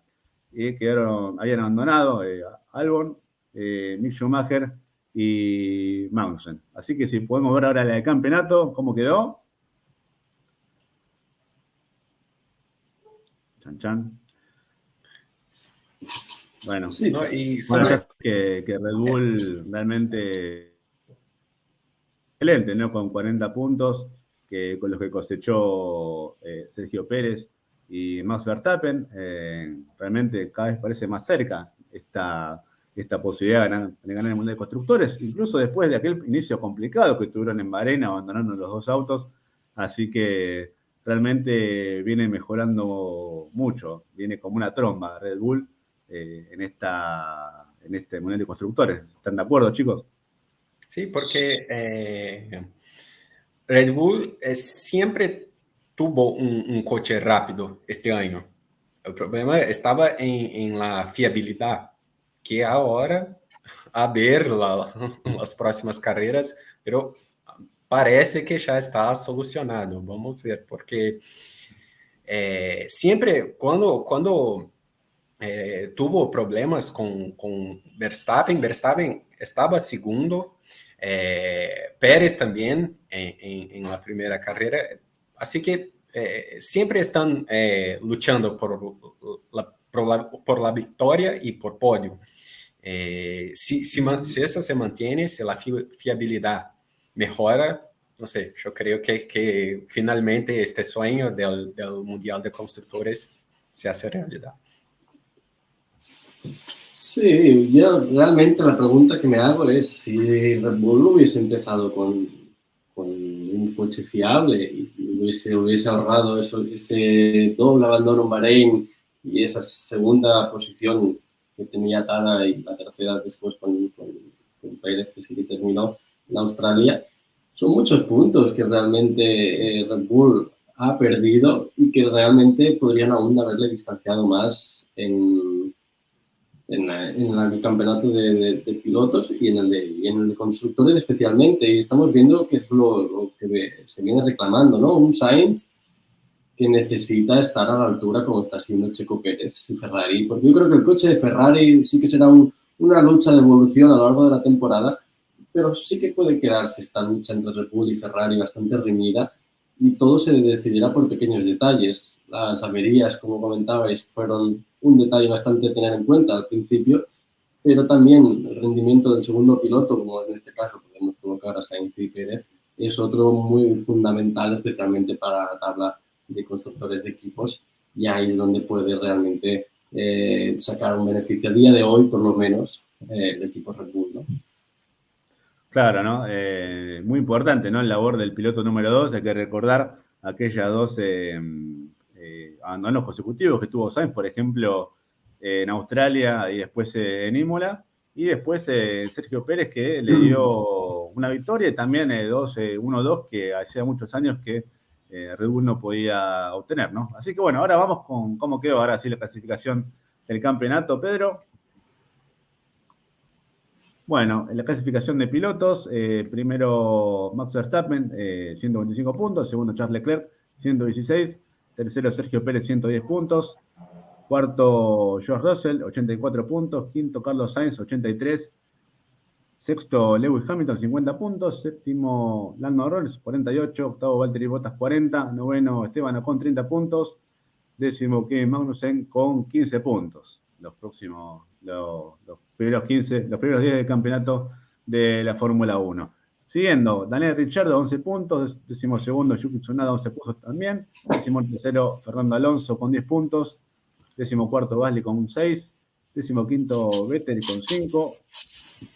Y quedaron, habían abandonado eh, Albon, eh, Mick Schumacher y Magnussen. Así que si podemos ver ahora la de campeonato, ¿cómo quedó? Chan chan. Bueno, sí, ¿no? y bueno, que, que Red Bull realmente excelente, ¿no? Con 40 puntos, que, con los que cosechó eh, Sergio Pérez y Max Verstappen. Eh, realmente cada vez parece más cerca esta, esta posibilidad de ganar, de ganar, el Mundial de Constructores, incluso después de aquel inicio complicado que tuvieron en Bahrein, abandonando los dos autos. Así que realmente viene mejorando mucho, viene como una tromba Red Bull eh, en, esta, en este Mundial de Constructores. ¿Están de acuerdo, chicos? Sí, porque eh, Red Bull siempre tuvo un, coche rápido este año. El problema estaba en, la fiabilidad, que ahora, a ver las próximas carreras, pero parece que ya está solucionado. Vamos ver, porque eh, siempre cuando, cuando eh, tuvo problemas con, con Verstappen, Verstappen estaba segundo, eh, Pérez también en, en, la primera carrera, así que siempre están luchando por la, por la, por, la, victoria y por podio. si, si, si eso se mantiene, si la fiabilidad mejora, no sé, yo creo que, que finalmente este sueño del, del, Mundial de Constructores se hace realidad. Sí, yo realmente la pregunta que me hago es si Red Bull hubiese empezado con, con un coche fiable y hubiese, hubiese ahorrado eso, ese doble abandono en Bahrein y esa segunda posición que tenía Tada y la tercera después con, con, con Pérez, que sí que terminó en Australia, son muchos puntos que realmente eh, Red Bull ha perdido y que realmente podrían aún haberle distanciado más en, en, el campeonato de, pilotos y en, el de, en el de constructores especialmente. Y estamos viendo que es lo, que se viene reclamando, ¿no? Un Sainz que necesita estar a la altura como está siendo Checo Pérez y Ferrari. Porque yo creo que el coche de Ferrari sí que será una lucha de evolución a lo largo de la temporada, pero sí que puede quedarse esta lucha entre Red Bull y Ferrari bastante reñida y todo se decidirá por pequeños detalles. Las averías, como comentabais, fueron un detalle bastante a tener en cuenta al principio, pero también el rendimiento del segundo piloto, como en este caso podemos colocar a Sainz y Pérez, es otro muy fundamental, especialmente para la tabla de constructores de equipos, y ahí es donde puede realmente eh, sacar un beneficio a día de hoy, por lo menos, eh, el equipo Red Bull. ¿no? Claro, ¿no? Eh, muy importante, ¿no? El labor del piloto número dos. Hay que recordar aquellas dos eh, eh, abandonos consecutivos que tuvo Sainz, por ejemplo, en Australia y después en Imola. Y después Sergio Pérez, que le dio una victoria y también 1-2 que hacía muchos años que Red Bull no podía obtener, ¿no? Así que bueno, ahora vamos con cómo quedó ahora sí la clasificación del campeonato, Pedro. Bueno, en la clasificación de pilotos, eh, primero Max Verstappen, 125 eh, puntos, segundo Charles Leclerc, 116, tercero Sergio Pérez, 110 puntos, cuarto George Russell, 84 puntos, quinto Carlos Sainz, 83, sexto Lewis Hamilton, 50 puntos, séptimo Lando Norris, 48, octavo Valtteri Bottas, 40, noveno Esteban Ocon, 30 puntos, décimo Kevin Magnussen con 15 puntos. Los próximos, los, los primeros 15, los primeros 10 del campeonato de la Fórmula 1. Siguiendo, Daniel Richardo, 11 puntos, décimo segundo, Yuki Tsunoda, 11 puntos también, décimo tercero, Fernando Alonso con 10 puntos, décimo cuarto, Gasly con 6, décimo quinto, Vettel con 5,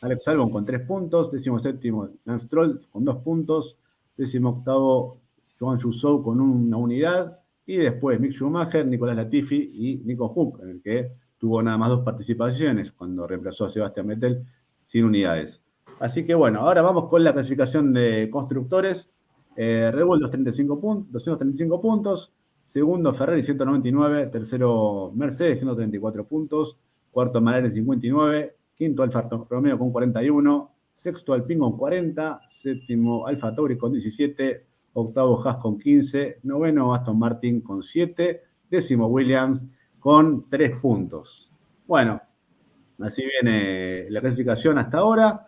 Alex Albon con 3 puntos, décimo séptimo, Lance Stroll con 2 puntos, décimo octavo, Joan Chusou con una unidad, y después Mick Schumacher, Nicolás Latifi y Nico Hook, en el que tuvo nada más dos participaciones cuando reemplazó a Sebastián Vettel sin unidades. Así que bueno, ahora vamos con la clasificación de constructores. Eh, Red Bull 235 puntos, 235 puntos, segundo Ferrari 199, tercero Mercedes 134 puntos, cuarto McLaren 59, quinto Alfa Romeo con 41, sexto Alpine con 40, séptimo Alfa Tauri con 17, octavo Haas con 15, noveno Aston Martin con 7, décimo Williams con tres puntos. Bueno, así viene la clasificación hasta ahora.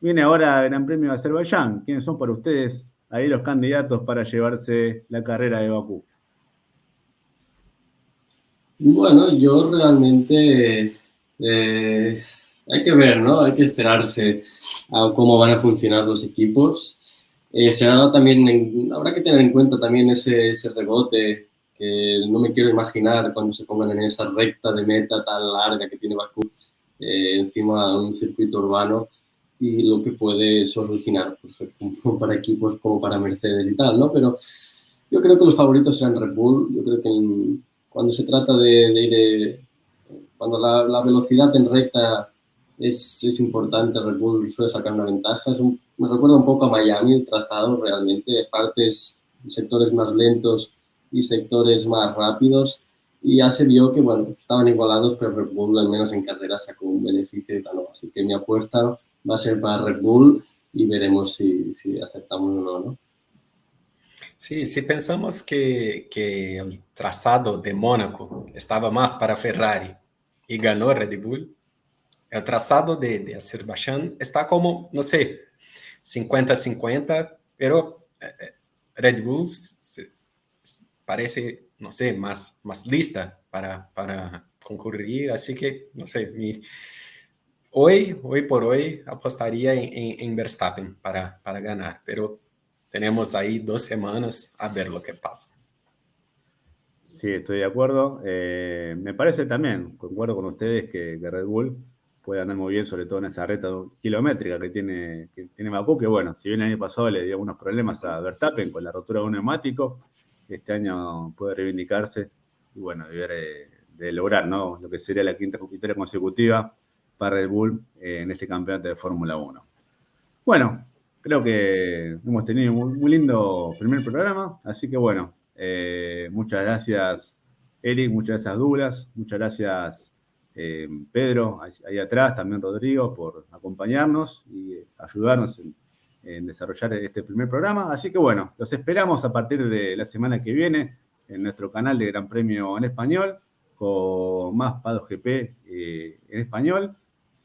Viene ahora el Gran Premio de Azerbaiyán. ¿Quiénes son para ustedes ahí los candidatos para llevarse la carrera de Bakú? Bueno, yo realmente eh, hay que ver, ¿no? Hay que esperarse a cómo van a funcionar los equipos. Eh, se también, habrá que tener en cuenta también ese, ese rebote que no me quiero imaginar cuando se pongan en esa recta de meta tan larga que tiene Bakú eh, encima de un circuito urbano y lo que puede eso originar pues, para equipos como para Mercedes y tal, ¿no? Pero Yo creo que los favoritos serán Red Bull. Yo creo que cuando se trata de, ir, eh, cuando la, velocidad en recta es, es, importante, Red Bull suele sacar una ventaja. me recuerda un poco a Miami el trazado, realmente, partes, sectores más lentos y sectores más rápidos. Y ya se vio que, bueno, estaban igualados, pero Red Bull al menos en carrera sacó un beneficio y ganó. Así que mi apuesta va a ser para Red Bull y veremos si, si aceptamos o no, ¿no? Sí, si pensamos que, que el trazado de Mónaco estaba más para Ferrari y ganó Red Bull, el trazado de, Azerbaiyán está como, no sé, 50-50, pero eh, eh, Red Bull parece, no sé, más, más lista para, para concurrir, así que, no sé, hoy, hoy por hoy apostaría en, en, en Verstappen para, para ganar, pero tenemos ahí dos semanas a ver lo que pasa. Sí, estoy de acuerdo. Eh, me parece también, concuerdo con ustedes, que, Red Bull puede andar muy bien, sobre todo en esa reta kilométrica que tiene, que tiene Bakú, que bueno, si bien el año pasado le dio algunos problemas a Verstappen con la rotura de un neumático, este año puede reivindicarse y bueno, de, de lograr ¿no? lo que sería la quinta victoria consecutiva para Red Bull eh, en este campeonato de Fórmula 1. Bueno, creo que hemos tenido un muy, lindo primer programa, así que bueno, eh, muchas gracias Eric, muchas gracias Douglas, muchas gracias eh, Pedro, ahí, atrás, también Rodrigo, por acompañarnos y ayudarnos en, desarrollar este primer programa. Así que bueno, los esperamos a partir de la semana que viene en nuestro canal de Gran Premio en Español, con más Pado GP eh, en español.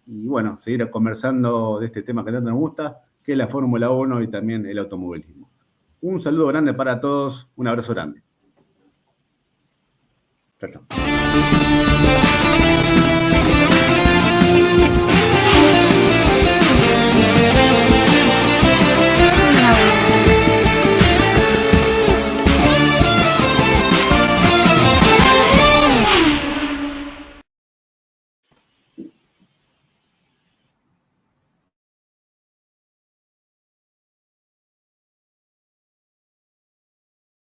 Y bueno, seguir conversando de este tema que tanto nos gusta que es la Fórmula 1 y también el automovilismo. Un saludo grande para todos, un abrazo grande. Chao.